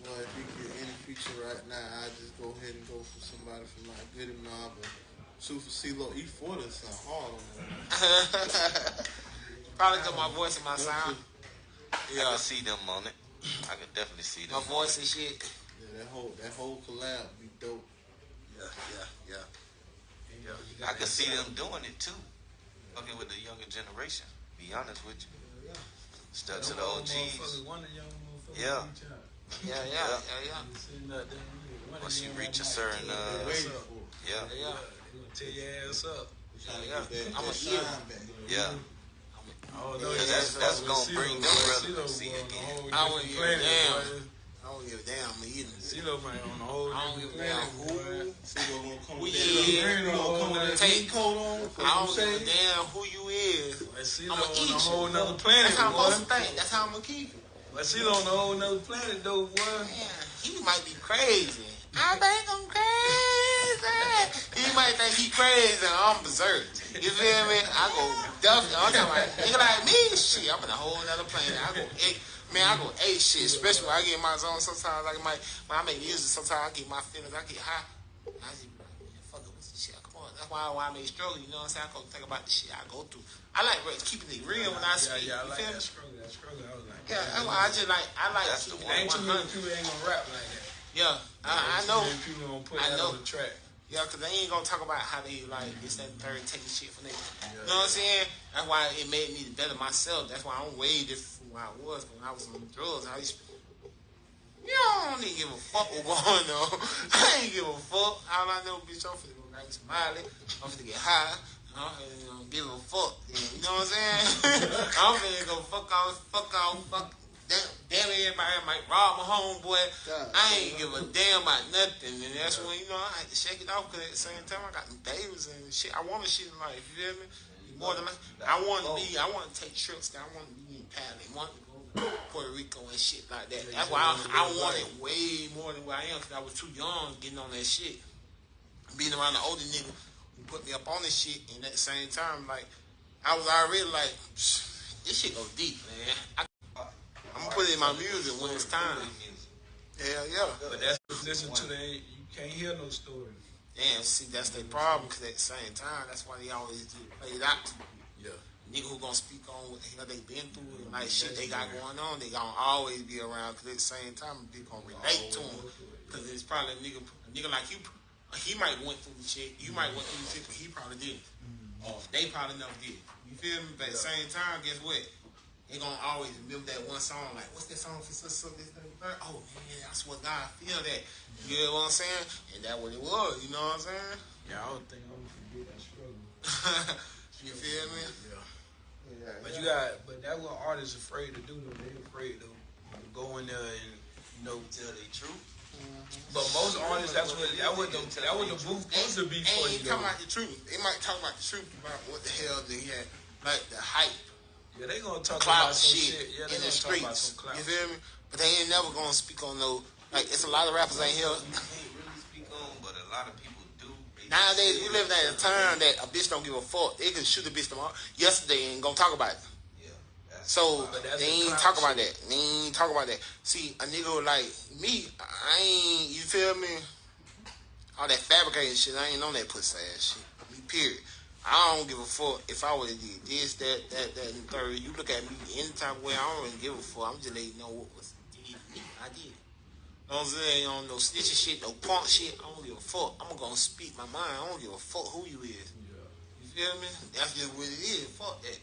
well, if you get any feature right now, I just go ahead and go for somebody from like Goodie Mob or shoot for CeeLo E40 or something hard on that. Probably got my voice and my sound. I Yeah, can see them on it. I can definitely see them. my on voice it. and shit. Yeah, that whole that whole collab be dope. Yeah, yeah, yeah. Yeah, I can see them doing it too. Fucking with the younger generation. Be honest with you. Stuck to the OGs. motherfuckers, One of young motherfuckers Yeah. Yeah, yeah, yeah, yeah. Sitting up there. One Once you reach a certain, uh, what's Waiting up. for it. Yeah, Yeah, Yeah, tear your ass up. yeah, yeah. I'm a back. yeah. Oh, no, Yeah, that's- that's gonna bring them boy. relevancy CeeLo, boy, on a again. I wouldn't give a damn. I don't give a damn. I'm eating. CeeLo, man, on a whole I don't give a damn who. See gonna come with that. Ain't You no gonna come with that take- coat on? I don't give a damn who you is. Like CeeLo I'ma on a whole nother planet, That's how I'm supposed to think. That's how I'm gonna keep it. Like CeeLo on a whole nother planet, though, boy. Man, he might be crazy. I think I'm crazy. He might think he crazy and I'm berserk. You feel me? I go definitely. I'm talking about nigga like me. Shit, I'm in a whole nother planet. I go eight. Man, I go eight shit. Especially when I get in my zone. Sometimes like my when I make music. Sometimes I get my feelings. I get high. I just be like, man, fuck it with this shit. Come on. That's why why I may struggle. You know what I'm saying? I go think about the shit I go through. I like re- keeping it real when I Yeah, speak. yeah, I you like that struggle, that struggle. I was like, Yeah, that's why I just like I like That's the one. ain't too many people ain't gonna rap like that. Yeah, I, I know. people gonna put I that know. on the track. Yeah, because they ain't gonna talk about how they like mm-hmm. this, that, and third, taking shit from niggas. You know what I'm saying? That's why it made me better myself. That's why I'm way different where I was when I was on drugs. I used to, you know, I don't even give a fuck what going on. [LAUGHS] I ain't give a fuck. All I know, bitch, I'm finna go grab some Miley. I'm finna get high. I'm finna um, give a fuck. You know what I'm saying? [LAUGHS] I'm finna go fuck off, fuck off, fuck. Damn, damn everybody might rob my homeboy. God I ain't give a damn about nothing. And that's when, you know, I had to shake it off because at the same time, I got babies and shit. I want a shit in life. You feel me? More than like, I want to be, I want to take trips. I want to be I want to to Puerto Rico and shit like that. That's why I, I want it way more than where I am because I was too young getting on that shit. Being around the older nigga who put me up on this shit. And at the same time, like, I was already like, this shit goes deep, man. I, I'm going to put it in my music when it's time. Hell yeah. But that's listen to the you can't hear no story. Damn, see, that's their problem because at the same time, that's why they always do play it out. Yeah. Nigga who gonna speak on what the hell they been through and like shit they got going on, they gonna always be around because at the same time, they gonna relate to them. Because it's probably a nigga, a nigga like you, he might went through the shit, you might went through the shit, but he probably didn't. Mm-hmm. Or they probably never did. You feel me? But at the same time, guess what? They gonna always remember that one song, like, what's that song for so so this that, and the third? Oh man, that's what God feel that. You know what I'm saying? And that what it was, you know what I'm saying? Yeah, I don't think I'm gonna forget that struggle. [LAUGHS] you feel me? Yeah. But you got, but that what artists afraid to do though. They afraid to go in there and you know. Tell the truth. Mm-hmm. But most artists, that's what that what the that what the booth supposed to be for you. talking about the truth. They might talk about the truth about what the hell they had, like the hype, Yeah, they gonna talk clout about some shit, shit. Yeah, in the gonna talk about streets. You feel me? But they ain't never gonna speak on no. Like it's a lot of rappers ain't here. You can't really speak on, but a lot of people do. They Nowadays, we live in a time that a bitch don't give a fuck. They can shoot a bitch tomorrow. Yesterday ain't gonna talk about it. Yeah. So they ain't talk about shit. that. They ain't talk about that. See, a nigga like me, I ain't. You feel me? All that fabricating shit, I ain't on that pussy ass shit. Me, period. I don't give a fuck if I would have did this, that, that, that, and third. You look at me any type of way, I don't really give a fuck. I'm just letting you know what was did. I did. Know what I'm saying? On no snitching shit, no punk shit. I don't give a fuck. I'm gonna speak my mind. I don't give a fuck who you is. You feel me? That's just what it is. Fuck that.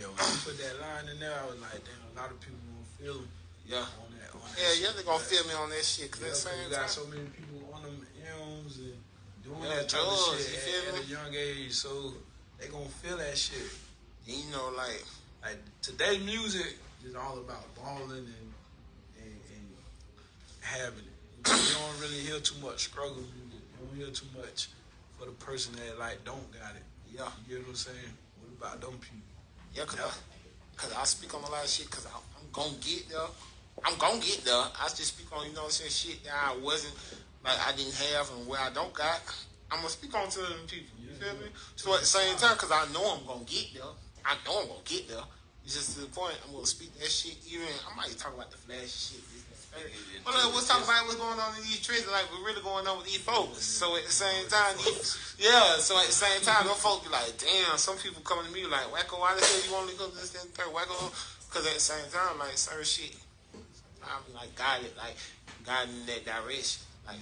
Yeah, when you put that line in there, I was like, damn, a lot of people gonna feel Yeah. on that. On that Yeah, shit. yeah, they gonna feel me on that shit. Cause Yeah, at the 'cause same you got time, so many people on them M's and doing Yeah, that type drugs, of you shit feel at, me? at a young age, so they gonna feel that shit. you know, like Like today, music is all about balling and having it. You don't really hear too much struggle music. You don't hear too much for the person that like don't got it. yeah, You know what I'm saying? What about them people? yeah, cause, Yeah. I, cause I speak on a lot of shit. Cause I, I'm gonna get there. I'm gonna get there. I just speak on you know what I'm saying shit that I wasn't like I didn't have and where I don't got. I'm gonna speak on to them people. You feel me? So at the same time, cause I know I'm gonna get there. I know I'm gonna get there. It's just to the point I'm gonna speak that shit. Even I might talk about the flash shit. This, that, that. But uh, talk about what's going on in these trees. Like what's really going on with these folks. So at the same time, yeah. So at the same time, those folks be like, damn. Some people coming to me like, Wacko, why the hell you to go to this and third? Wacko, because at the same time, like certain shit, I'm like guided, like guided in that direction. Like,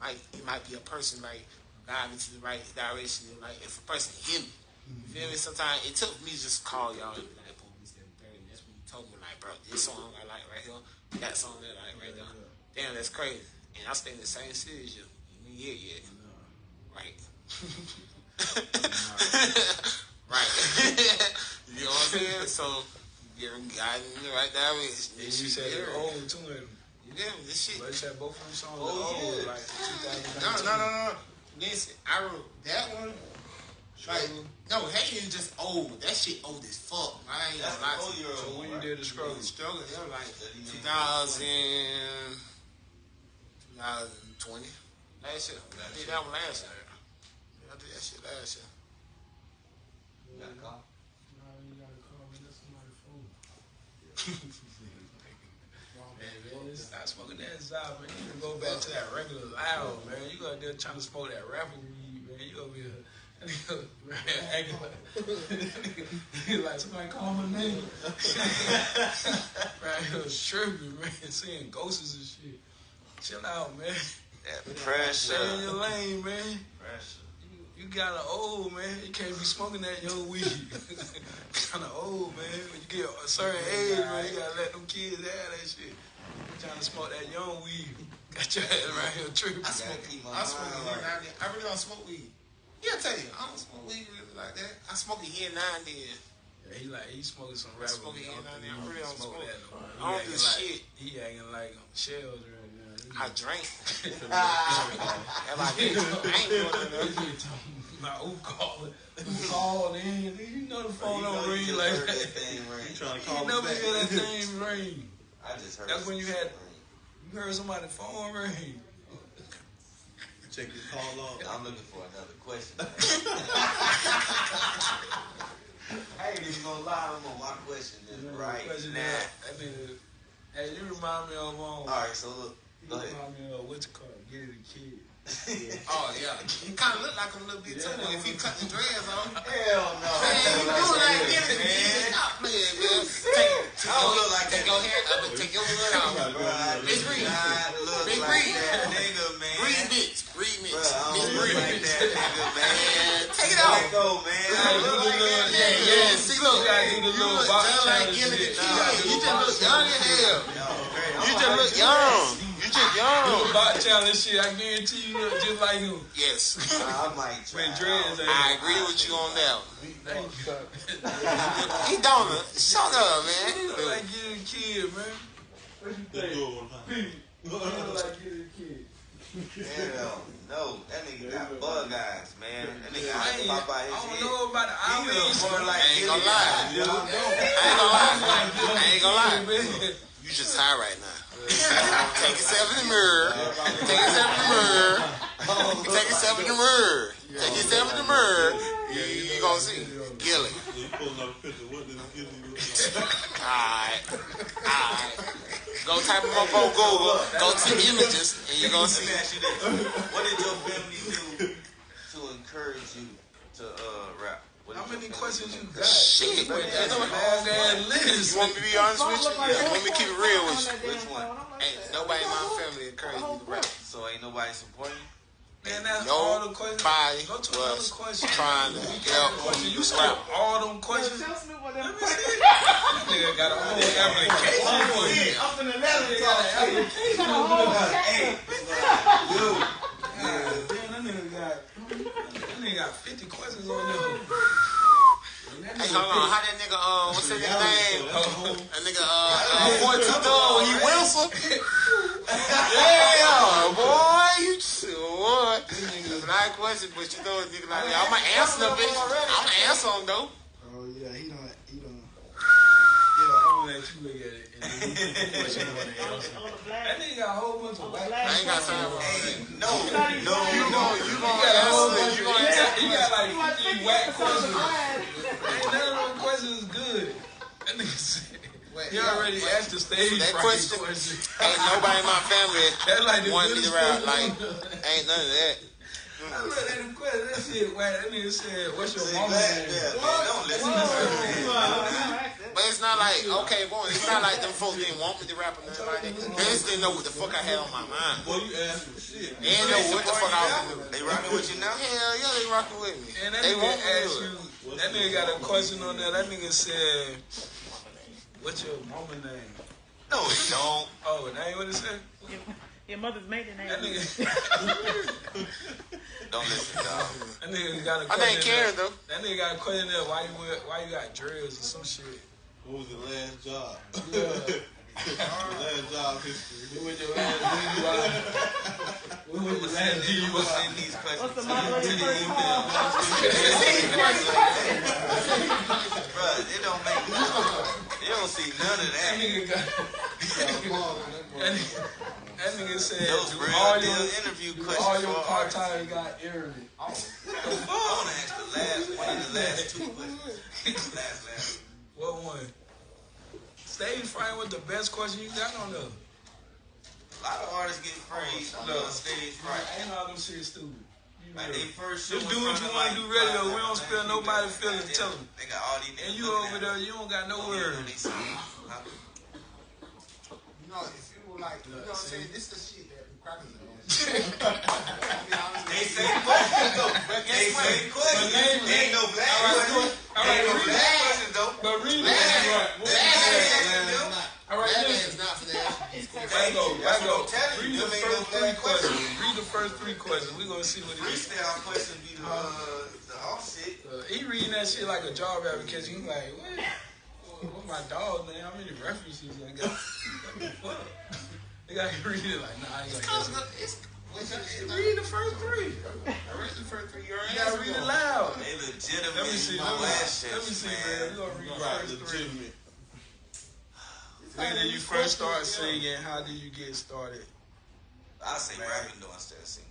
like it might be a person like guiding to the right direction. Like if a person hit me, you feel me? Sometimes it took me just call y'all and be like, police that third. And that's when you told me like, bro, this song I like right here, that song that like right there. Damn, that's crazy. And I stay in the same city as you. You ain't here yet. Right. [LAUGHS] right. [LAUGHS] you know what I'm saying? So, you got me right there. With, And you said yeah. they're old too. Yeah, this shit. But you said both of them songs Oh, old, yeah. like 2019. No, no, no, no. Listen, I wrote that one. Like, no, Hey is just old. That shit old as fuck. I ain't That's gonna lie the to whole So when you did the struggle, Struggle, they were like That he 2000, 2020. Last year. I did that one last year. Yeah, I did that shit last year. You got a call? [LAUGHS] Man, man, stop smoking that Zod, man. You can go back to that regular loud, man. You out there trying to smoke that rapper weed, man. You over here. that nigga, man, [LAUGHS] acting like, [LAUGHS] nigga like somebody call my name. [LAUGHS] right here tripping, man, seeing ghosts and shit. Chill out, man. That pressure. Stay in your pressure. lane, man. Pressure. You, you got an old man. You can't be smoking that young weed. kind of old, man. When you get a certain age, man, you gotta let them kids have that shit. You trying to smoke that young weed. Got your ass right here tripping. I gotta smoke, keep my I smoke mind it here right. now and then. I really don't smoke weed. Yeah, I tell you, I don't smoke weed really like that. I smoke it here now and then. Yeah, he like he smoking some I rapper. smoke it weed. here and then. I He really don't smoke. that. no. I don't do acting like- shit. He acting like shells right now. I drink. If I did, I ain't doing nothing. My who called? Who called in? You know the phone don't ring like that. that. Trying [LAUGHS] to You call never me hear that back. [LAUGHS] thing ring. I just heard. That's when you had- You heard somebody's phone ring. Check your call log. I'm looking for another question. [LAUGHS] I ain't even gonna lie, I'm on my question is right Question now. is, That nigga, hey, you remind me of um, All right, so look, you go ahead. remind me of what's it called? Get it a kid. Oh yeah, he kind of look like him a little bit too. Yeah. If he cut the dreads off, Hell no. you do like this, man. Stop playing, man. Take, I don't look like take that. your hair up and take your hood [LAUGHS] off. Bro, I do Bitch, read. not look Bitch, like that nigga, man. Read bitch, Bro, bitch, I bitch, don't look read like that nigga, man. Take it Let off. go, man. I look like that. Yeah, yeah. See, look, You gotta do the you look just like Gillie the. Kid. You gotta do You the just look young as hell. You just look young. You just Do young. the bot challenge shit. I guarantee you look just like him. Yes. [LAUGHS] I might try. With dreads, I I agree with you on that. Thank you. [LAUGHS] He don't. Shut up, man. You look like get a kid, man. What you Let's think? do it one time. You look like get a kid. Hell no, that nigga got bug eyes, man. That nigga I eyes ain't, pop out I don't head. know about the He look eyes. more like I ain't gonna lie. eyes, you know? I ain't gonna lie. I ain't gonna lie. Man. You just high right now. Take yourself in the mirror. Take yourself in the mirror. Take yourself in the mirror. Take yourself in the mirror. You, gonna see Gillie. Alright. Alright. Go type him up on Google. Go to images and you're gonna see. What did your family do to encourage you to uh, rap? What did How many questions you got? Shit. Wait, that's a long ass list. You want me to be honest with you? Let me keep it real with you. Which one? Ain't nobody in my family encourage me to rap. So ain't nobody supporting you? Man, that's all the questions. Nobody Go to was question. trying to help Question. You me all them questions. Tell Snoop what them Let me. Nigga got a whole application for you. I'm finna let Nigga it got an application got a for whole you. Hey, [LAUGHS] dude. Damn, that nigga got that nigga got 50 questions on there. Hey, hold on. How that nigga, uh, what's that nigga name? That nigga, uh, uh, boy, two dog, he Wilson. [LAUGHS] Yeah, boy, you boy. That's not a question, but you know, nigga like that. I'ma answer the bitch. I'ma answer him though. Oh yeah, he don't. He don't. Yeah, I'm gonna let you look at it. And then you pick the question you want to answer. On the That nigga got a whole bunch of black. I ain't got time for all that. no, no, You no. gon' you He gon' got a whole bunch You of gon' he got, he got like You 50 50 whack questions. Black. Ain't none of them questions good. That nigga said, Wait, he already but asked the stage that right question- Ain't nobody in my family [LAUGHS] That's like the wanted me to goodest rap. Like, ain't none of that. I looked at them questions. That shit, whack. That nigga said, "What's your See, name?" yeah, man, don't listen to her, But it's not like, okay, boy, it's not like them folks didn't want me to rap or nothing like that. They just didn't know what the fuck I had on my mind. Boy, you asked for shit. They didn't know what the fuck I was gonna. They rocking with you now? Hell yeah, they rocking with me. And that They nigga want me to asked you. That nigga got a question on there. That nigga said, What's your mama name? No, it don't. Oh, that ain't what it said? [LAUGHS] Your, your mother's maiden name. That nigga, [LAUGHS] Don't listen, dog. that nigga got a My question. name Karen there. though. That nigga got a question there. Why you wear, why you got drills or some shit? What [LAUGHS] was your last job? Yeah. Your last job history. What was your last DUI? What was your last What's DUI? in these questions? What's the mother of your first call? [LAUGHS] Bruh, it don't make You don't see none of That that. nigga got. That nigga, said, Those do real all your, interview do questions all your artists. time got early. I want to ask the last one of the last two questions. [LAUGHS] last, last. What one? Stage fright was the best question you got on there. A lot of artists get praised on the stage Right. Ain't all them shit stupid. Like they first show Just do what you wanna like, do radio. We don't 5,000 spare people. nobody feelings. They- Tell 'em. They got all these And you over there, you don't got no Don't even know words. They see you. Huh? If you were like, you know what I'm saying? This the shit that the crackers are on. I mean, [LAUGHS] honestly, They say questions though. They say questions. name- Ain't no black All right, questions. Ain't no black questions though. But read it. Bad. Right. What Bad. you said, Bad. man? not. All right, Batman listen. is not for the these questions. Go, That's right go. I'm telling you. Read the first three questions. questions. Read the first three questions. We gonna see what he is. Freestyle question be the uh, the offset. Uh, he reading that shit like a job application. He like, what? What my dog, man? How many references I got? What? [LAUGHS] They got to read it like, nah, I ain't Cause gonna it's- what's your shit? Read the first three. I read the first three. You You gotta read it loud. They Let me legitimate see. Let me, questions, let me see, man. man. We gonna read the Right, first three. legitimate. When did you first start singing? How did you get started? I say rapping though instead of singing.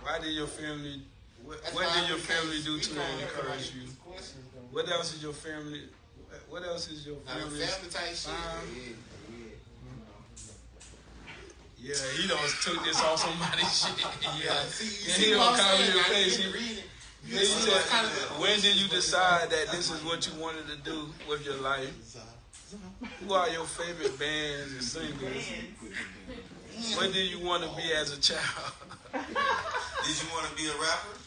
Why did your family? What, what did your family do to encourage you? What else did your family? What else is your Now, the family? family type shit. Um, yeah, Yeah, he done took this off somebody's [LAUGHS] shit. yeah. Yeah, See, you see he don't I'm cover saying? your I face. didn't He- read it. Yeah, he said, when did you decide that this is what you wanted to do with your life? Who are your favorite bands and singers? What did you want to be as a child? [LAUGHS] Did you want to be a rapper?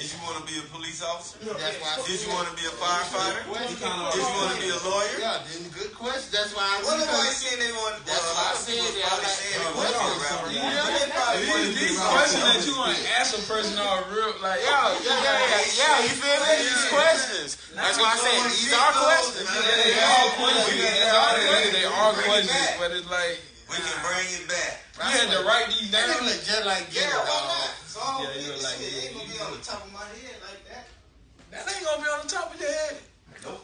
Did you want to be a police officer? That's why I Did you want to be a firefighter? Question. Did you want to be a lawyer? Yeah, then good question. That's why I Well, nobody because- saying they want. That's well, why I of said people that. probably saying they want to be a rapper. But they probably want to These, be these a questions that you want to ask a person are real, like, Yeah, yeah, yeah, yeah, yeah. You feel me? These questions. That's why I said these are questions. they are questions. They are, they are questions, but it's like, We can bring it back. you had to write these That down. nigga look just like Yeah, Gilbert, why dog. not? It's all Yeah, you good. look like Shit, it. ain't gonna be on the top of my head like that. That ain't gonna be on the top of your head. Nope.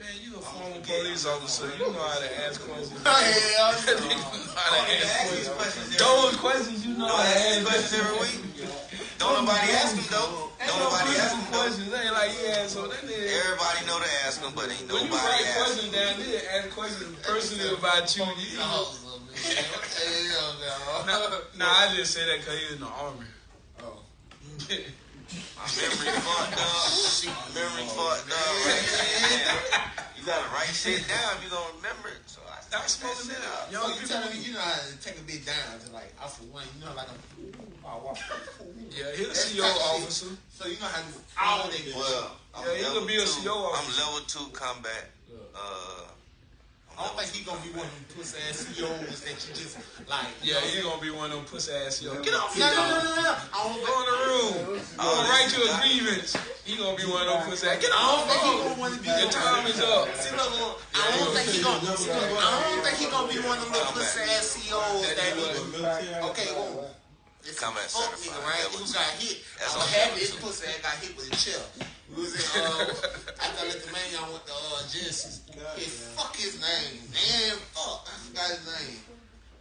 Man, you a former police officer. You know how to ask questions. [LAUGHS] Hell [LAUGHS] you know how to I don't need to ask ask these questions. questions every Those week. questions you know Don't how to ask questions every week. [LAUGHS] Don't nobody ask them though. Ain't Don't no nobody ask personal them though. questions. They ain't like you ask so that nigga. Everybody know to ask them, but ain't nobody. When you nobody write questions down there, ask questions personally about you. you know. Hell no. Nah, [LAUGHS] nah, I just say that because he was in the army. Oh. My memory [LAUGHS] fucked up. Memory fucked up. Right there. [LAUGHS] You gotta write shit down. If you gonna remember it. So I Stop start smoking shit that. up. Young So you telling me you know how to take a bit down to like off of one, you know, like a oh, wow. Yeah, he a That's CO type shit. officer. So you know how to all that good shit. Well, I'm Yeah, he level could be a two. CO I'm level two combat. Uh, I don't think he gonna be one of them pussy ass CEOs that you just like. you Yeah, he gonna be one of them pussy ass. I'm Get off No, no, no, no, no. I don't Go in the room. I'm gonna write you a grievance. He gonna be one of them pussy ass. Get I don't off think he gonna be. Your time is up. See, look, look, I don't think he gonna. I don't think he gonna be one of them pussy ass CEOs that. Okay, well, it's a fuck nigga, right? Who got hit? I'm happy that his pussy ass got hit with a chair. We was in, uh, after I let the man y'all went to uh, Genesis. His, fuck his name. Damn, fuck. I forgot his name.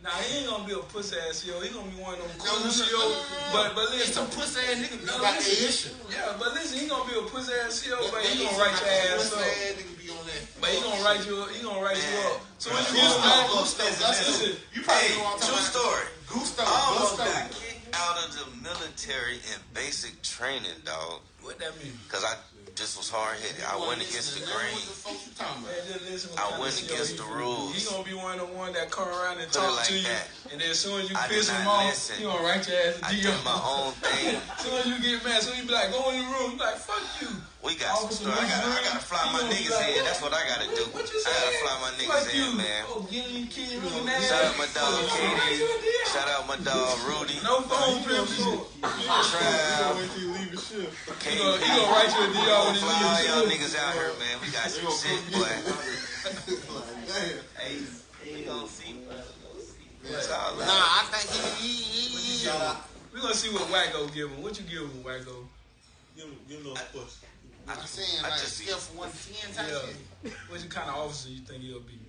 Nah, he ain't gonna be a pussy ass yo. He gonna be one of them No, cool no, no, CO. no, no, no. But but It's listen. some pussy ass nigga No, got the listen. Yeah, but listen, he gonna be a pussy ass yo, but he gonna write your some ass pussy up. ass nigga be on that. But he gonna write you. He gonna write you Man. up. So when you Gusto, get back, Gusto, listen. You probably hey, know what I'm true talking about. story. Gusto. I almost got kicked out of the military in basic training, dog. What that mean? Cause I just was hard headed. I went against the grain. What the fuck you talking about? Man, just listen what I went against the rules. He gonna be one of the one that come around and Put talk like to you, that. and then as soon as you I piss him off, listen. he gonna write your ass a I DO. did my own [LAUGHS] thing. As soon as you get mad, so you be like, go in the room. Like, fuck you. We got some Officer story. I gotta, I gotta fly my niggas like, in. That's what I gotta do. What you I gotta fly my Like niggas you, in, man. Oh, Kid. Shout out my dog Oh, Katie. Shout out my dog Rudy. No phone privilege. You Trav. Wait you leave the shift. KP. gonna, he gonna write you a DR when he Fly all leaves. y'all niggas out here, man. We got some shit, boy. damn. Hey, we gonna see. We gonna see. It's all Nah. I think he, he, he, he We gonna see what Wacko give him. What you give him, Wacko? Give him, give him those push. I'm saying I like just be- scale from one to ten type Yeah. shit. What kind of officer you think he'll be?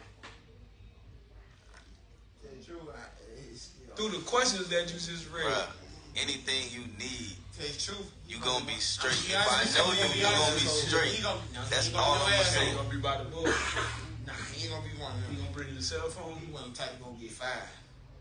Tell you the truth, I, it's, you know, Through the questions that you just read. Bruh, anything you need, Tell you the truth. you gonna be straight. He If I know he you, gonna you gonna be straight. Gonna, nah, That's all I'm ass He saying. gonna be by the book. Nah, he ain't gonna be one of He them. gonna bring you the cell phone. He one of the type gonna get fired.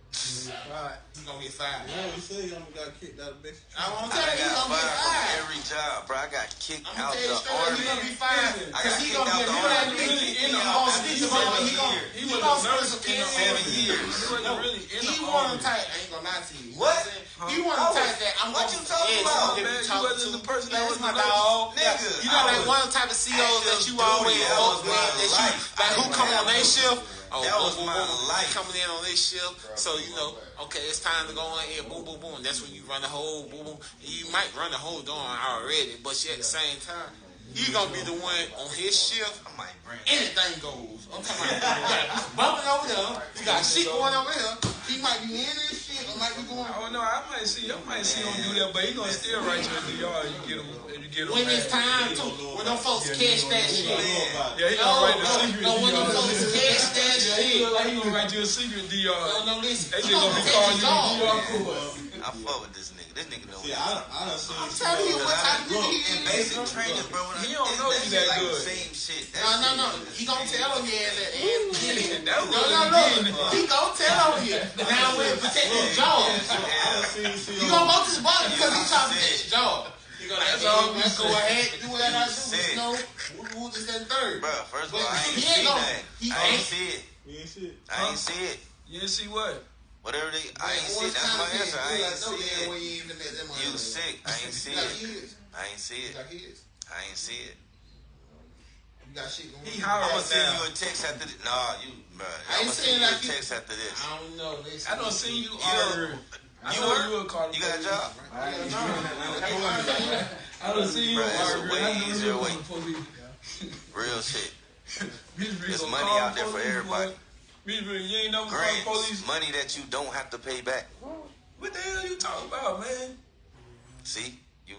Right. He gonna get fired. Yeah, we say I'm got kicked out of Mexico. I I won't tell you, he got gonna get fired from every job, bro. I got kicked I'm out gonna tell you the straight up, army. he gonna be fired. I got kicked gonna out be the a army. really Really in the all army. snitch He about He gonna. He he was gonna a spend nurse in the kids. Seven years. He wasn't really in the one of army. the type. I ain't gonna lie to you. What? What He one of the type that I'm What gonna you talking about, man? get You wasn't the person that was my dog. Nigga, You know I that one type of CEOs that you always duty. That fuck with, that you like who come on didn't their shift. Oh, That boom, was boom, my boom. life. Coming in on their shift, so you know, okay, it's time to go in here, boom, boom, boom. That's when you run the whole boom, boom. You might run the whole door already, but you at the same time, you gonna be the one on his shift. I might bring Anything goes. I'm talking about you got this [LAUGHS] bumping over there, you got shit going over here. He might be in this might be going. I don't know. I might see. I might see him do that, but he gonna still write you a DR. You get him. You get him. When it's time to, when them folks catch that shit. Yeah, he No, gonna write no, secret no, when them folks catch that shit. like he gonna write you a secret No, DR. no, listen. They just gonna be calling you DR course. I fuck with this nigga. This nigga know See, me. I, I done seen I'm telling you what type of Bro, nigga in he is. basic training, bro. when I- don't know that you shit that like good. the Same shit. That No, no, [LAUGHS] no. He gonna tell him yeah, shit. that and beginning. That No, no, no. beginning. He gonna tell on you. [LAUGHS] Now when protect his job. I done seen some You gonna go to the bottom because he trying to protect his job. You gonna That's like, all hey, we let's go ahead, do what I do. Said. You know, who, who this third. Bro, first of all, I ain't see ain't gonna- that. I ain't ain't- see it. We ain't shit. I ain't see it. You didn't see what? Whatever they, I ain't see it. That's my kinda answer. I ain't Like, no, see it. you even let them You sick. I ain't see You got it. kids. I ain't see You it. got kids. I ain't see it. You got shit going He on. I'm gonna send you a text after this. Nah, you, bro. I I'm gonna send you a like you- text after this. I don't know. I don't see you You arguing. I you know work? you a Carter. You got a job? I don't see you Bruh, it's a arguing. way I know easier you way. a police. Real shit. [LAUGHS] Bitch, There's gonna money call out there for police, everybody. Boy. Bitch, bitch, you ain't never Grants, police. money that you don't have to pay back. What the hell are you talking about, man? See, you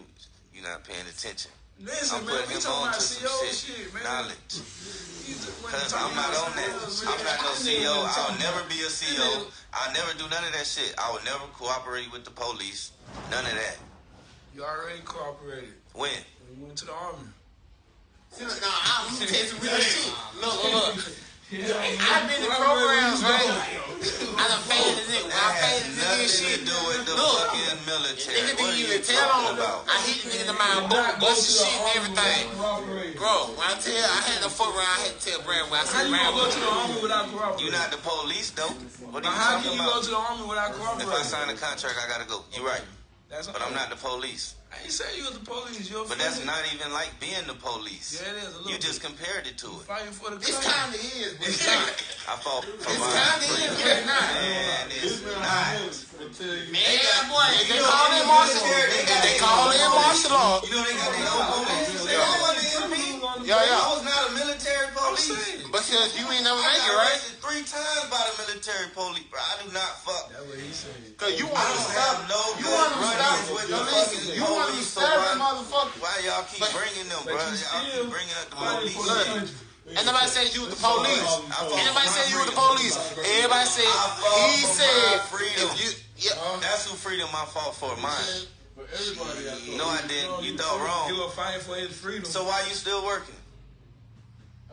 you not paying attention. Listen, I'm man, putting we him talking on about to some CO shit, shit, man. knowledge. You just Cause I'm not on that. I'm not no CEO. I'll never be a CEO. I'll never do none of that shit. I will never cooperate with the police. None of that. You already cooperated When? when you went to the army. See, look, nah, I'm gonna you some real shit. Look, [LAUGHS] look, look. Yeah, I've been in programs, right? I done paid the nigga. When I That paid has and nothing shit. do with the Look, fucking military. Nigga What didn't are you even tell on about? I hit the nigga in the mind, boom, bust the shit and everything. Bro, when I tell you, I had to fuck around, I had to tell Brad when I How said you Brad gonna go to the army without cooperating? You not the police though. What are you how talking can you go to the army without If I sign a contract, I gotta go. You right, That's but I'm not the police. I ain't say you was the police. You're But that's not even like being the police. Yeah, it is a little You just compared it to it. fighting for the This country. kind of is, but it's not. I fought for It's my kind of is, but it's not. Man, it's not. Will tell you. Man, boy, if they call in martial law. If they call in martial law. You know they got their own police. They don't want to hear me. Yeah, I yeah. was not a military police. Because you ain't never I make it, right? arrested three times by the military police, bro. I do not fuck. That's what he said. Because you want to don't stop. have no You good want to run-ins stop. with the listen, you want to police, so serve why- the motherfucker. Why y'all keep But- bringing them, but bro? you Y'all keep bringing up the police. for the country. And nobody said you was the police. I fought Anybody for said you was the police. Everybody said he said freedom. if you yeah. That's who freedom I fought for, mine. For everybody out there. No, I didn't. You thought wrong. You were fighting for his freedom. So why you still working?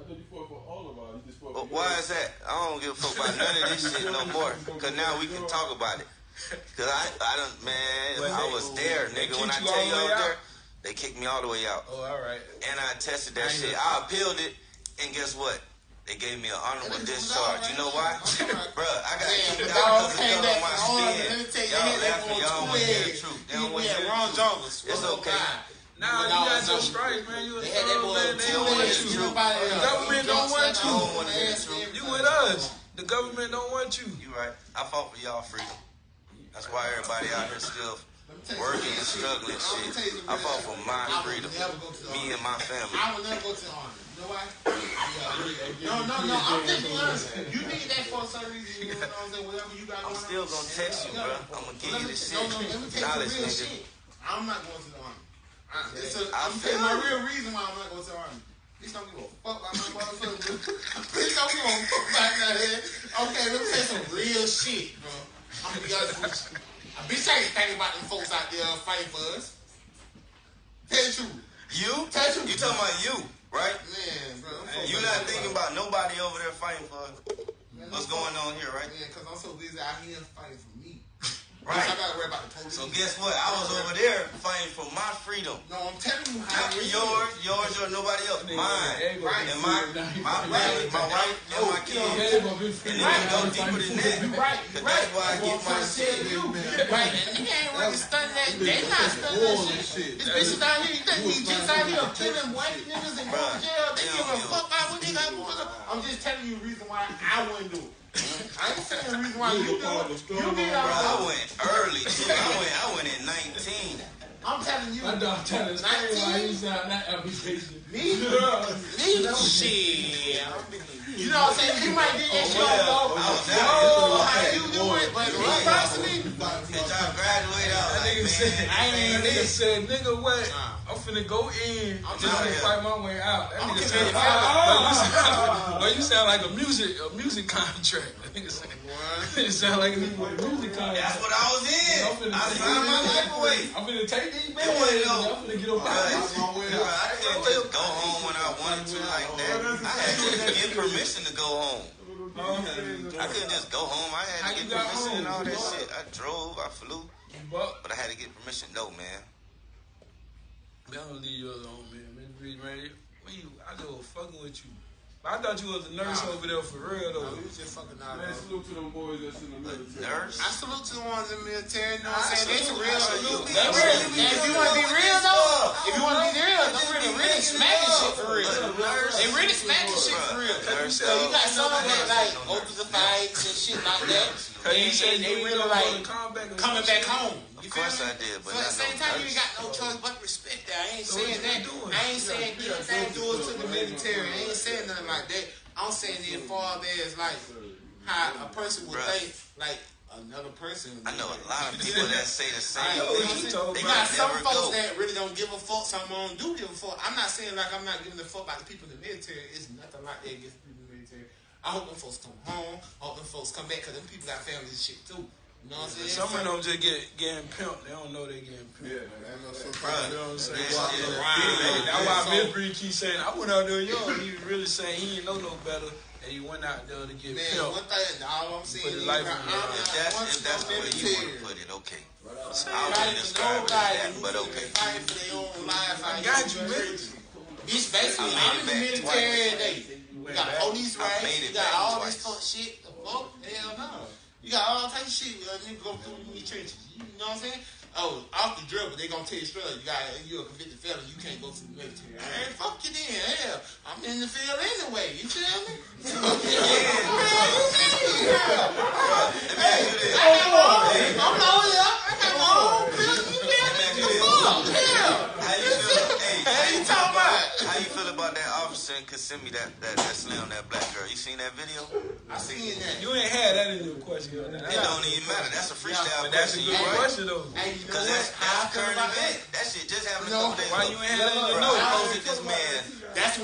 But for why is that? I don't give a fuck about none of this shit no more. Cause now we can talk about it. Cause I, I don't, man, But I they- was there, nigga. When I tell you I was out? there, they kicked me all the way out. oh, all right. And I tested that I shit. I appealed it, and guess what? They gave me an honorable discharge. You know why? [LAUGHS] Bruh, I got Yeah, kicked but out because came of back on my from Army. spin. Me tell you, Y'all laughing, y'all one want to hear the two truth. They He don't want to hear the Ron truth. It's okay. Nah, you got your stripes, man. You a They had that thug, boy man. They don't want you. get up out of The government don't want you. on the ass, everything. You with us. The government don't want you. You right. I fought for y'all freedom. That's why everybody out here still working and struggling shit. I fought for my freedom. never go to the Me and my family. I would never go to the army. You know why? No, no, no. I'm just honest. You need that for certain reason. You know what I'm saying? Whatever you got going on. I'm still gonna text you, bro. I'm gonna give you the shit. No, no, let me tell you Knowledge, nigga. shit. I'm not going to the army. I, it's a, I I'm telling my real reason why I'm not going to the army. Bitch don't give a fuck about my motherfucker. Bitch don't give a fuck about that. Okay, let me you some real shit, bro. I'm gonna be honest with you. A bitch ain't thinking about them folks out there fighting for us. Tell truth. You? Tell truth. You talking about you, right? Man, bro. You ain't not thinking about nobody over there fighting for Man, what's going on here, right? Yeah, because I'm so busy out here fighting for. Right. I gotta worry about the police. So guess what? I was over there fighting for my freedom. No, I'm telling you how Not for yours, yours or nobody else. Mine. Right. And my my family, my wife, and my kids. And it can go deeper than that. You right, you Cause right. that's why I get my shit. you. Right, and you ain't really studying that. They not studying that shit. These bitches out here, you think these chicks out here killing white niggas and going to jail? They give a fuck about what they got going on. I'm just telling you the reason why I wouldn't do it. I ain't saying the reason why you do it. You did Bro, I all went early too. I went I went in 19. I'm telling you. My dog telling us why he's not that application. Me? [LAUGHS] Me? Shit. You know what I'm saying? You might get that shit on low. I was Yo, out how you do it? But me personally, here. Bitch, I graduated out That like, said, man. I ain't that nigga it. said, nigga, what? Finna go in. I'm just to fight my way out. That I'm nigga said, you. [LAUGHS] but you you sound like a music, a music contract. [LAUGHS] That nigga [LAUGHS] sound like a music contract. That's what I was in. I take signed my these- life away. I'm finna take these It wasn't I'm finna get up out of. I couldn't just go home when I wanted to like that. I had to get permission to go home. I couldn't just go home. I had to get permission and all that shit. I drove, I flew, But but I had to get permission. No, man. Man, I'm gonna leave you alone, man. Man, Reed, man, when you, I go fucking with you. I thought you was a nurse Nah. over there for real though. we was just fucking out. Man, salute to them boys that's in the military. Nurse. I salute to the ones in the military. You know what I'm saying? They salute- for real. I salute They them. real. They if you want to be real though, if you want to be real, They them just really, be really making smacking shit for real. But They really smacking shit for real. So you got some of them like go through the fights and shit like that. Cause you And, said and they you really really like like coming back, coming back home. Of You feel course me? I did, but So at the same no time, you ain't got no choice but respect that. I ain't So saying that. you doing? I ain't saying give anything to us to the military. I ain't saying nothing like that. I'm saying it far as like how a person would Bruh. think like another person. I know a lot of people that say the [LAUGHS] same I know, what thing. you They got some folks go. that really don't give a fuck. Some of them do give a fuck. I'm not saying like I'm not giving a fuck about the people in the military. It's nothing like that against people in the military. I hope them folks come home. I hope them folks come back because them people got families and shit too. You know what I'm saying? Some of them just get getting pimped. They don't know they getting pimped. Yeah, man. I know You know what I'm saying? That shit is Hey, that's why so- Miss Bree keep saying, I went out there young. He really saying he didn't know no better, and he went out there to get Man, pimped. one thing, all I'm saying Put his is, life I'm on the not line. If that's, once if that's the way you want to put it, okay. I Fighting wouldn't for describe it that, but finna okay. Fight for their own life. I got you, man. Bitch, basically, I I'm in the made it back military twice. every day. You got police I rights. made You got all twice. this fuck shit. The fuck? Hell no. You got all types of shit. Uh, nigga go through in these trenches. You know what I'm saying? Oh, off the drill, but they gonna tell you straight up, you got you a convicted felon, you can't go to the military. Man, fuck you then. Hell, I'm in the field anyway. You feel me? I got my own. I'm loaded up. I got my own field. You feel me? The fuck? Hell. How you feel? Hey, How you talking about? How you feel about that officer in Kissimmee that that that slammed that black girl? You seen that video? I seen that. You ain't had that in your question. It don't even matter. That's a freestyle But that's a question. good question though. Hey, you know Cause what? that's that's current event. that? Shit just happened No. a couple days Why ago. you ain't had that in your Bro, I posted this man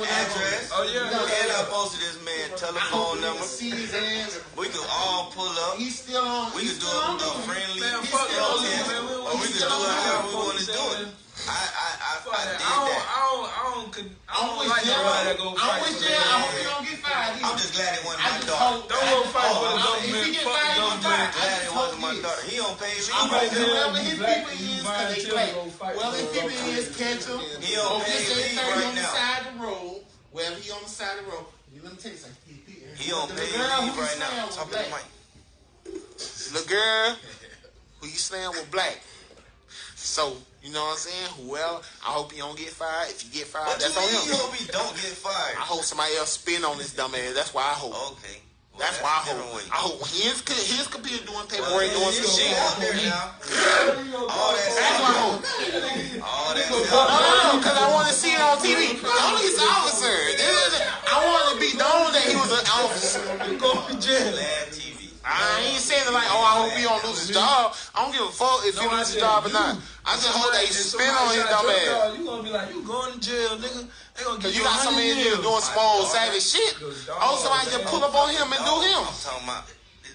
That's address. Oh yeah. And I posted this man telephone number. See his ass. We could all pull up. He's still on. We could do a, on a friendly Man, He's fuck still all on this, man. Or we could do it however we want to do it. I I I, Fuck I that. did I don't, that. I don't, I don't, con- I I'm don't like nobody that go fight with for jail. I hope he don't get fired. I'm just glad it wasn't my just daughter. hope. Don't go fight for the government. If he get Fuck the fired, he government. fired. I Glad just it hope wasn't my he is. He don't pay me. I'm like, tell whoever you his black people is, cause they play. Whoever his people is, catch him. He don't pay just say me 30 right on the side of the road. Wherever he on the side of the road. You let me tell you something. He, don't pay me right now. Talk to the mic. The girl who you slammed with black. So You know what I'm saying? Whoever, I hope he don't get fired. If you get fired, you that's on him. you hope he don't get fired? I hope somebody else spin on this dumb ass. That's why I hope. Okay. That's why I hope. I hope his his computer doing paperwork, doing some shit. out there now. All that That's why I hope. All that No, no, no, because I want to see it on TV. An officer. I want to be known that he was an officer. You go to jail. TV. I ain't saying it like, oh, I hope he don't lose his job. I don't give a fuck if he No, I loses his job or not. I just hope that he spin on his dumb ass. You gonna be like, you going to jail, nigga? They gonna Cause give you got so many 100 niggas doing some old savage shit. Oh, somebody just pull up on him and do him. I'm talking about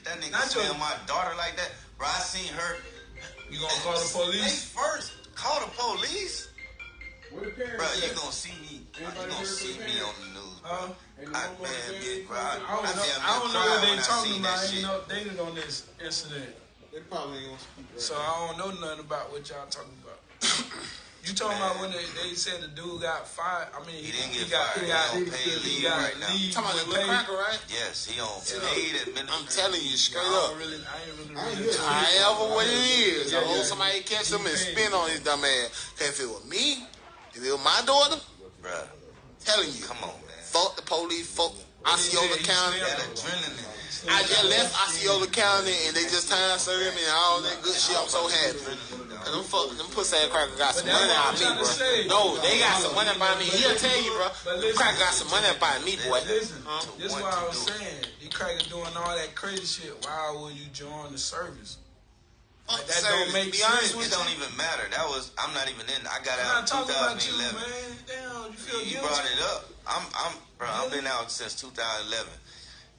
that nigga Not smell my daughter like that. Bro, I seen her. You gonna call the They police? first call the police. Where the parents Bro, you gonna see me. You gonna see me on the news. Huh? Ain't I, no more man, bro. I, I I, don't know. damn I don't know what they I talking about. I ain't shit. know on this incident, They probably ain't gonna speak right so I don't know nothing about what y'all talking about. [COUGHS] [COUGHS] [COUGHS] You talking about when they, they said the dude got fired? I mean, He didn't get got, fired. He got, He on paid he leave got right now. leave Talking about with the little pay. cracker, right? Yes, he on Yeah. paid administrative. I'm telling you straight I up. don't really, I ain't really. I ain't really good. However what it is, I Yeah, hope yeah. somebody catch him and spin on his dumb ass. 'Cause if it was me, if it was my daughter, Bruh, telling you, come on, man. fuck the police, fuck Osceola he County. still- adrenaline. I just left Osceola County and they just time served me and all that good shit. I'm so happy. Cause them fuck, them pussy ass crackers got some money what I'm on me, bro. say. No, they got some money by me. He'll tell you, bro. But Them listen- got some money by me, boy. Listen, Huh? this is want why I was saying, you crackers doing all that crazy shit. Why would you join the service? Fuck that service, don't make be sense honest with It don't even matter. That was I'm not even in. I got I'm out in talking about you, 2011. man. Damn, you feel You guilty? brought it up. I'm, I'm, bro. I've been out since 2011.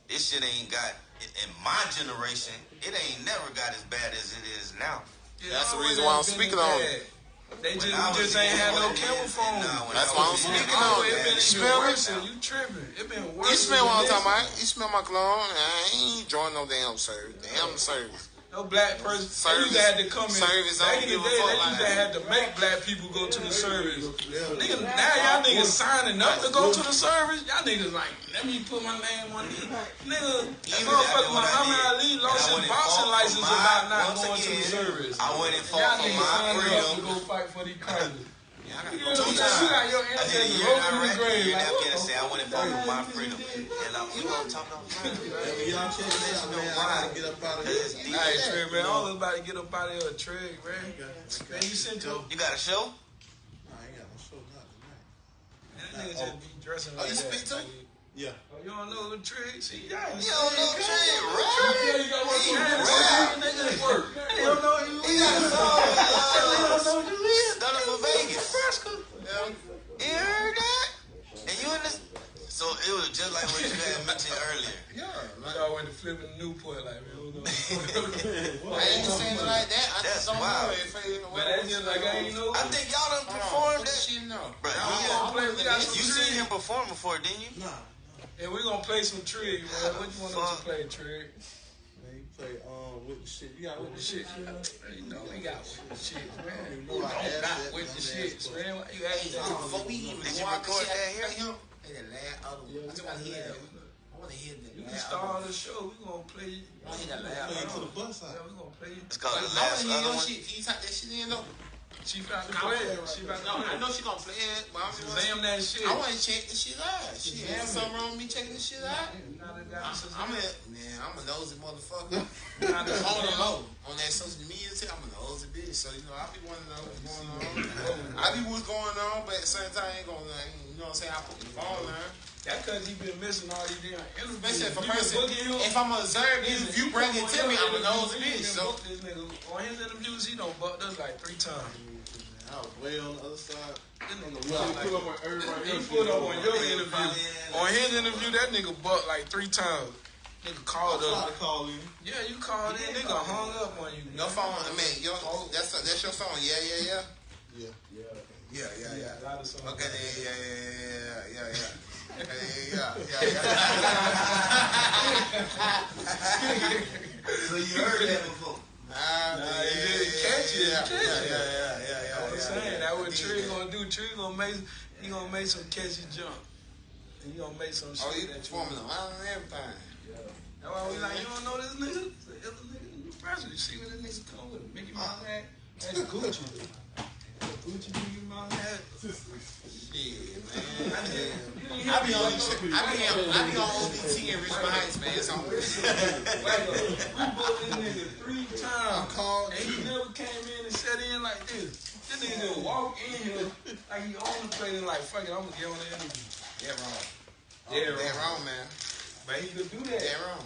This shit ain't got in my generation. It ain't never got as bad as it is now. It That's the reason why I'm speaking on it. They just, When we just ain't had no young, camera and phone. now That's why I'm speaking on it. It been You smell me? worse. You tripping? It been worse. You smell what I'm talking about? You smell my cologne? I ain't join no damn service. Damn service. No black person. Service- they used to have to come in. service, Back in the day, they used to have to make black people go to the service. Nigga, now y'all niggas signing up to go to the service. Y'all niggas like, let me put my name on it. Nigga, that motherfucker after what I Muhammad Ali lost his boxing license my- about not once going to the service. I went and Y'all fought for niggas my signed up to go fight for these [LAUGHS] crackers. I You gotta know? You. I did a year in Iraq, a year in Afghanistan. I went and fought for my freedom. And I'm, we gonna talk about When y'all out, man, I gotta get up out of here. Hey, Trey, man, all about to get up out of here, Trey, man. Man, you sent your You got a show? Nah, I ain't got no show, not tonight. that nigga just be dressing Oh, like you that. speak too? Like, Yeah. Oh, you don't know the trick? See, y'all You don't know Trey, right? Yeah, you got one He too. rap. Niggas work. They don't know you. He got a song. uh, Done it for Vegas. You heard that? And you in this? So it was just like what you had mentioned earlier. Yeah, man. Y'all went to flipping Newport like, man, what's going on? I ain't saying it like that. I That's just don't wild. know if it But that's just like, I ain't know. I think y'all done Perform performed that that. shit no. Bro, we you, gonna play, we got some you tricks. seen him perform before, didn't you? Nah. And we gonna play some trig, man. What you want us to play, trig? Man, you play um with the shit. You got with the Shit, shit. you know we got with the shit, man. You know I don't asked got with the shit, man. Why you asking that? Before we even Did you go out record the shit, that here? I hear- Hey, the last other one. I just want to hear that. I want to hear the You can start the show. We gonna play. I hear that last Play to the one. bus Yeah, we gonna play. It's called the last other one. Can you type that shit in though? She I play. She No, I know she gonna play it, but I'm just Shazam that shit. I want to check this shit out. She ain't something wrong with me checking this shit out. Gotta got Shazam. I'm a man. I'm a nosy motherfucker. On the low, on that social media I'm a nosy bitch. So you know, I be wanting to know what's going on. [LAUGHS] I be what's going on, but at the same time, I ain't gonna, you know what I'm saying? I put the phone there. That cause he been missing all these damn interviews. Especially if a You person, booking him. if I'm observed, if you bring it to me, I'm a nosy He bitch. So this nigga. On his interviews, he done bucked us like three times. I was way on the other side. This nigga You bucked put up on everybody he else. put up on your interview. On his interview, that nigga bucked like three times. Nigga called I to call you. Yeah, you called in. Nigga hung up on you. your phone, I mean, your, oh. that's that's your phone. Yeah, yeah, yeah. Yeah. Yeah, yeah, yeah. Yeah, a lot of songs. Okay, yeah, yeah, yeah, yeah, yeah, yeah. Yeah, yeah, yeah, [LAUGHS] yeah. So you heard that before? Ah, Nah, yeah, he didn't yeah, catch it. Yeah, yeah, yeah, yeah, yeah, yeah, I'm yeah, saying yeah. that what He Trey gonna do. Trey gonna make he gonna make some catchy jump. And he gonna make some shit Oh, you that you performing line and everything. That's why we like, you don't know this nigga? The other nigga the press. You see what this nigga come with? Mickey Mouse hat? That's Gucci. [LAUGHS] What you do mom had? Yeah, man. I, be- I be on, I be on, I be on OBT in Richmond Heights, man. I'm Like, we booked this nigga three times. called. And he never came in and sat in like this. This nigga just walk in here like he own the place and like, fuck it, I'm gonna get on the interview. Yeah, wrong. Oh, yeah, That wrong, man. But he could do that. That wrong.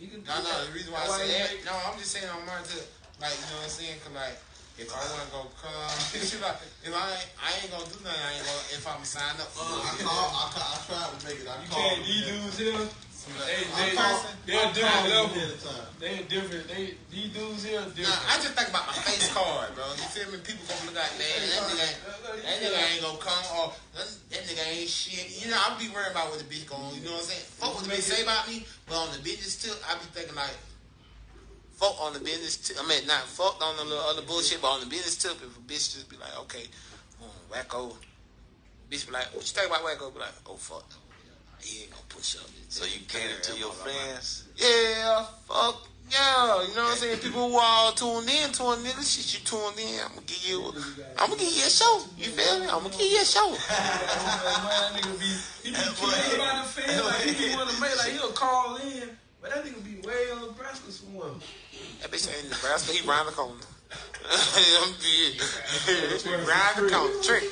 He could do No, no, that. the reason why I say that, no, I'm just saying on mine to, like, you know what I'm saying? Cause like, if I wanna go come, [LAUGHS] if I, if I ain't, I ain't gonna do nothing, I ain't gonna, if I'm signed up for I it. called. I, ca- I tried to make it. I You called. can't, these dudes here, they, I they, called. they're I different called him level. ahead of time. They different. They these dudes here are Nah. I just think about my face card, bro. You feel me? People gonna look like, man, that nigga, that nigga ain't gonna come, or that, that nigga ain't shit. You know, I'll be worried about what the bitch going, you know what I'm saying? Fuck what the bitch say about me, but on the business tip, I be thinking like, fuck on the business tip. I mean, not fuck on the little other bullshit, but on the business tip, if a bitch just be like, okay, um, wacko, bitch be like, what you think about wacko? Be like, oh fuck, he ain't gonna push up. So you cater to your fans. Yeah, fuck yeah. You know what I'm saying? People who are tuned in to a nigga, shit, you tuned in. I'm gonna give you, I'm gonna give you a show. You feel me? I'm gonna give you a show. Man, that nigga be he be kidding about the fans. Like he be wanting to make like he'll call in, but that nigga be way on Nebraska somewhere. That bitch ain't in Nebraska. He round the corner. [LAUGHS] I'm be round the corner. Trick.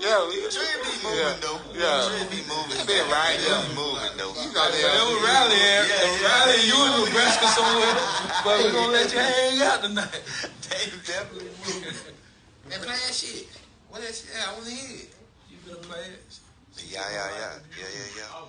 Yeah, we Trey be moving Yeah. though. Yeah. Trey be moving. That been right Trey there. be moving though. You know But it was rally, Yeah, yeah, rally. yeah. You in Nebraska somewhere, but we gonna let you hang out tonight. [LAUGHS] They definitely moving. They playing shit. What that shit? I wanna hear it. You gonna play it? Yeah, yeah, yeah, yeah, yeah, yeah. Oh,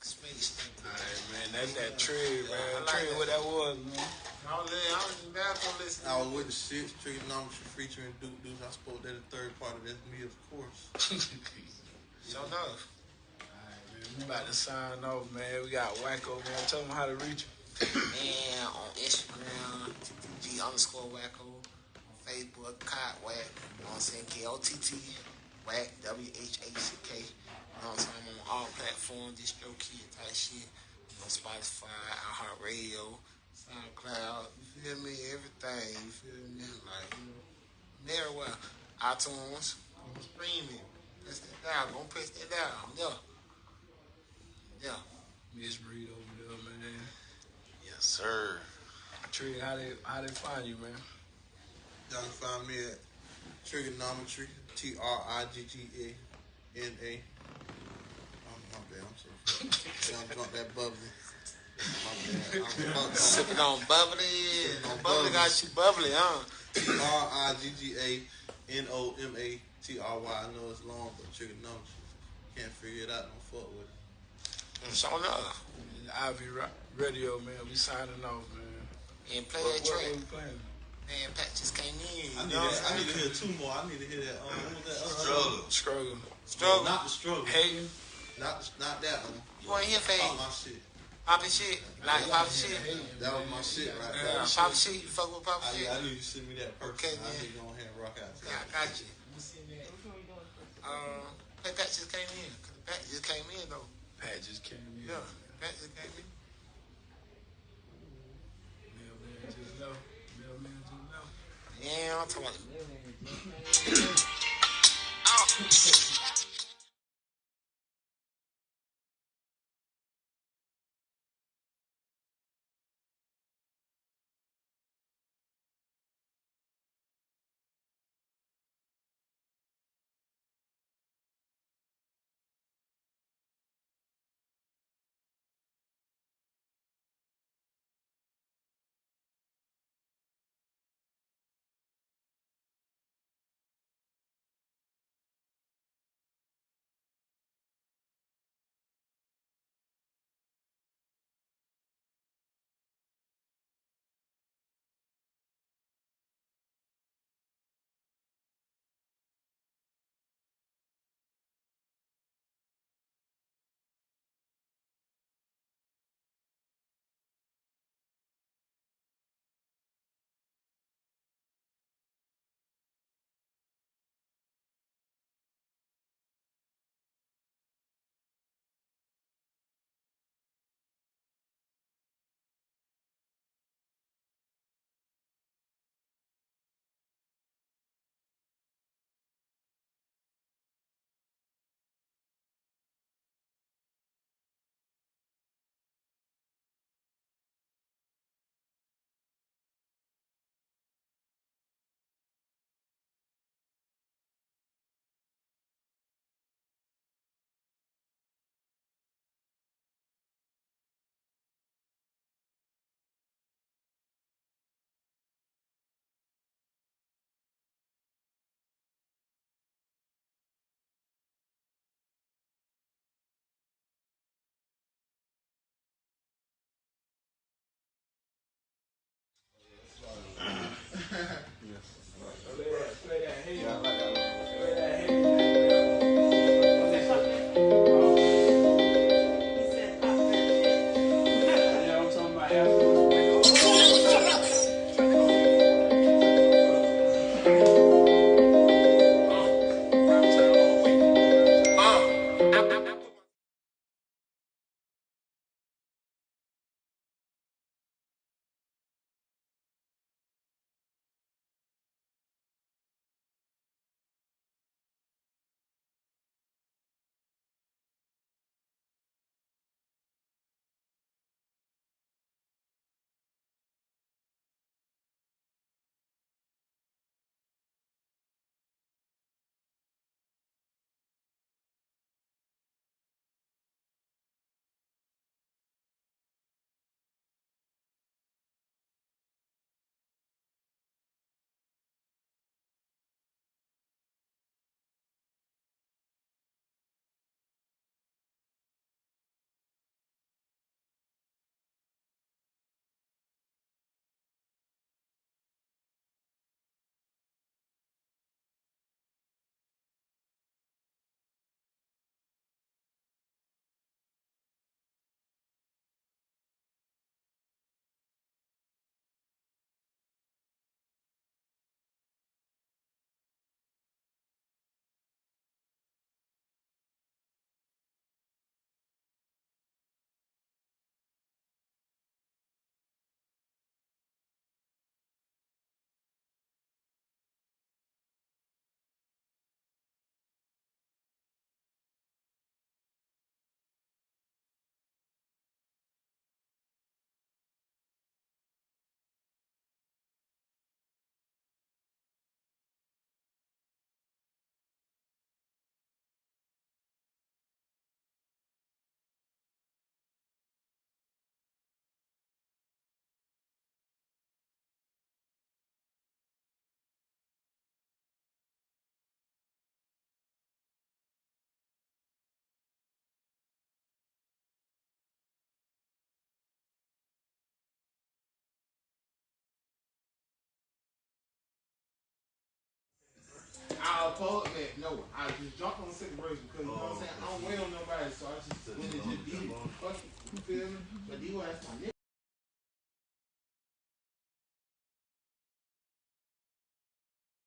Space thing. Alright, man, that's that trade, man. Trade what that was, man. I was, I was in the bathroom listening. I was with the six Trigganomatry featuring Duke Deuce. I spoke that the third part of that's me, of course. [LAUGHS] So enough. Alright, man, we about to sign off, man. We got Wacko, man. Tell them how to reach you. [COUGHS] And on Instagram, G underscore wacko. On Facebook, Kott Whack. You know what I'm saying? K O T T Whack, W H A C K. You know what I'm saying? I'm on all platforms, DistroKid type shit. You know, Spotify, iHeartRadio, SoundCloud. You feel me? Everything. You feel me? Like, you know, everywhere. iTunes, I'm streaming. Press that down. Gonna press that down. Yeah. Yeah. Miss Breed over there, man. Yes, sir. Tree, how they how they find you, man? Y'all can find me at Trigganomatry, T R I G G A N A. My bad, I'm so Y'all drunk that bubbly. My bad. I'm fucked up. Sipping on bubbly. On bubbly got you bubbly, huh? T R I G G A N O M A T R Y. I know it's long, but Trigganomatry. Can't figure it out, don't fuck with it. So enough. Ivy Radio, man. We signing off, man. And play What, that track. what playing? Man, Pat just came in. I need, know what that, I need to saying? hear two more. I need to hear that. Um, what was that? other Struggle. Struggle. Struggle. Not the struggle. Hating. Not, not that one. You want to hear Pop fade? my shit. Poppy shit? Like poppy shit? That was my shit right Yeah. there. Poppy shit? You fuck with poppy I, shit? I knew you to send me that person. Okay, I man. need to go ahead and rock out. to Yeah, I that. got you. Um, Pat Pat just came in. Pat just came in though. Pat just came in. Yeah, Pat just came in. Mailman just know. Mailman just know. Yeah, I'm talking about. [COUGHS] Pug, man, no, I just jumped on the second verse because you know what I'm saying. I don't wait on nobody, so I just went and just did it. Fuck it, you feel me? But D-Wise my nigga.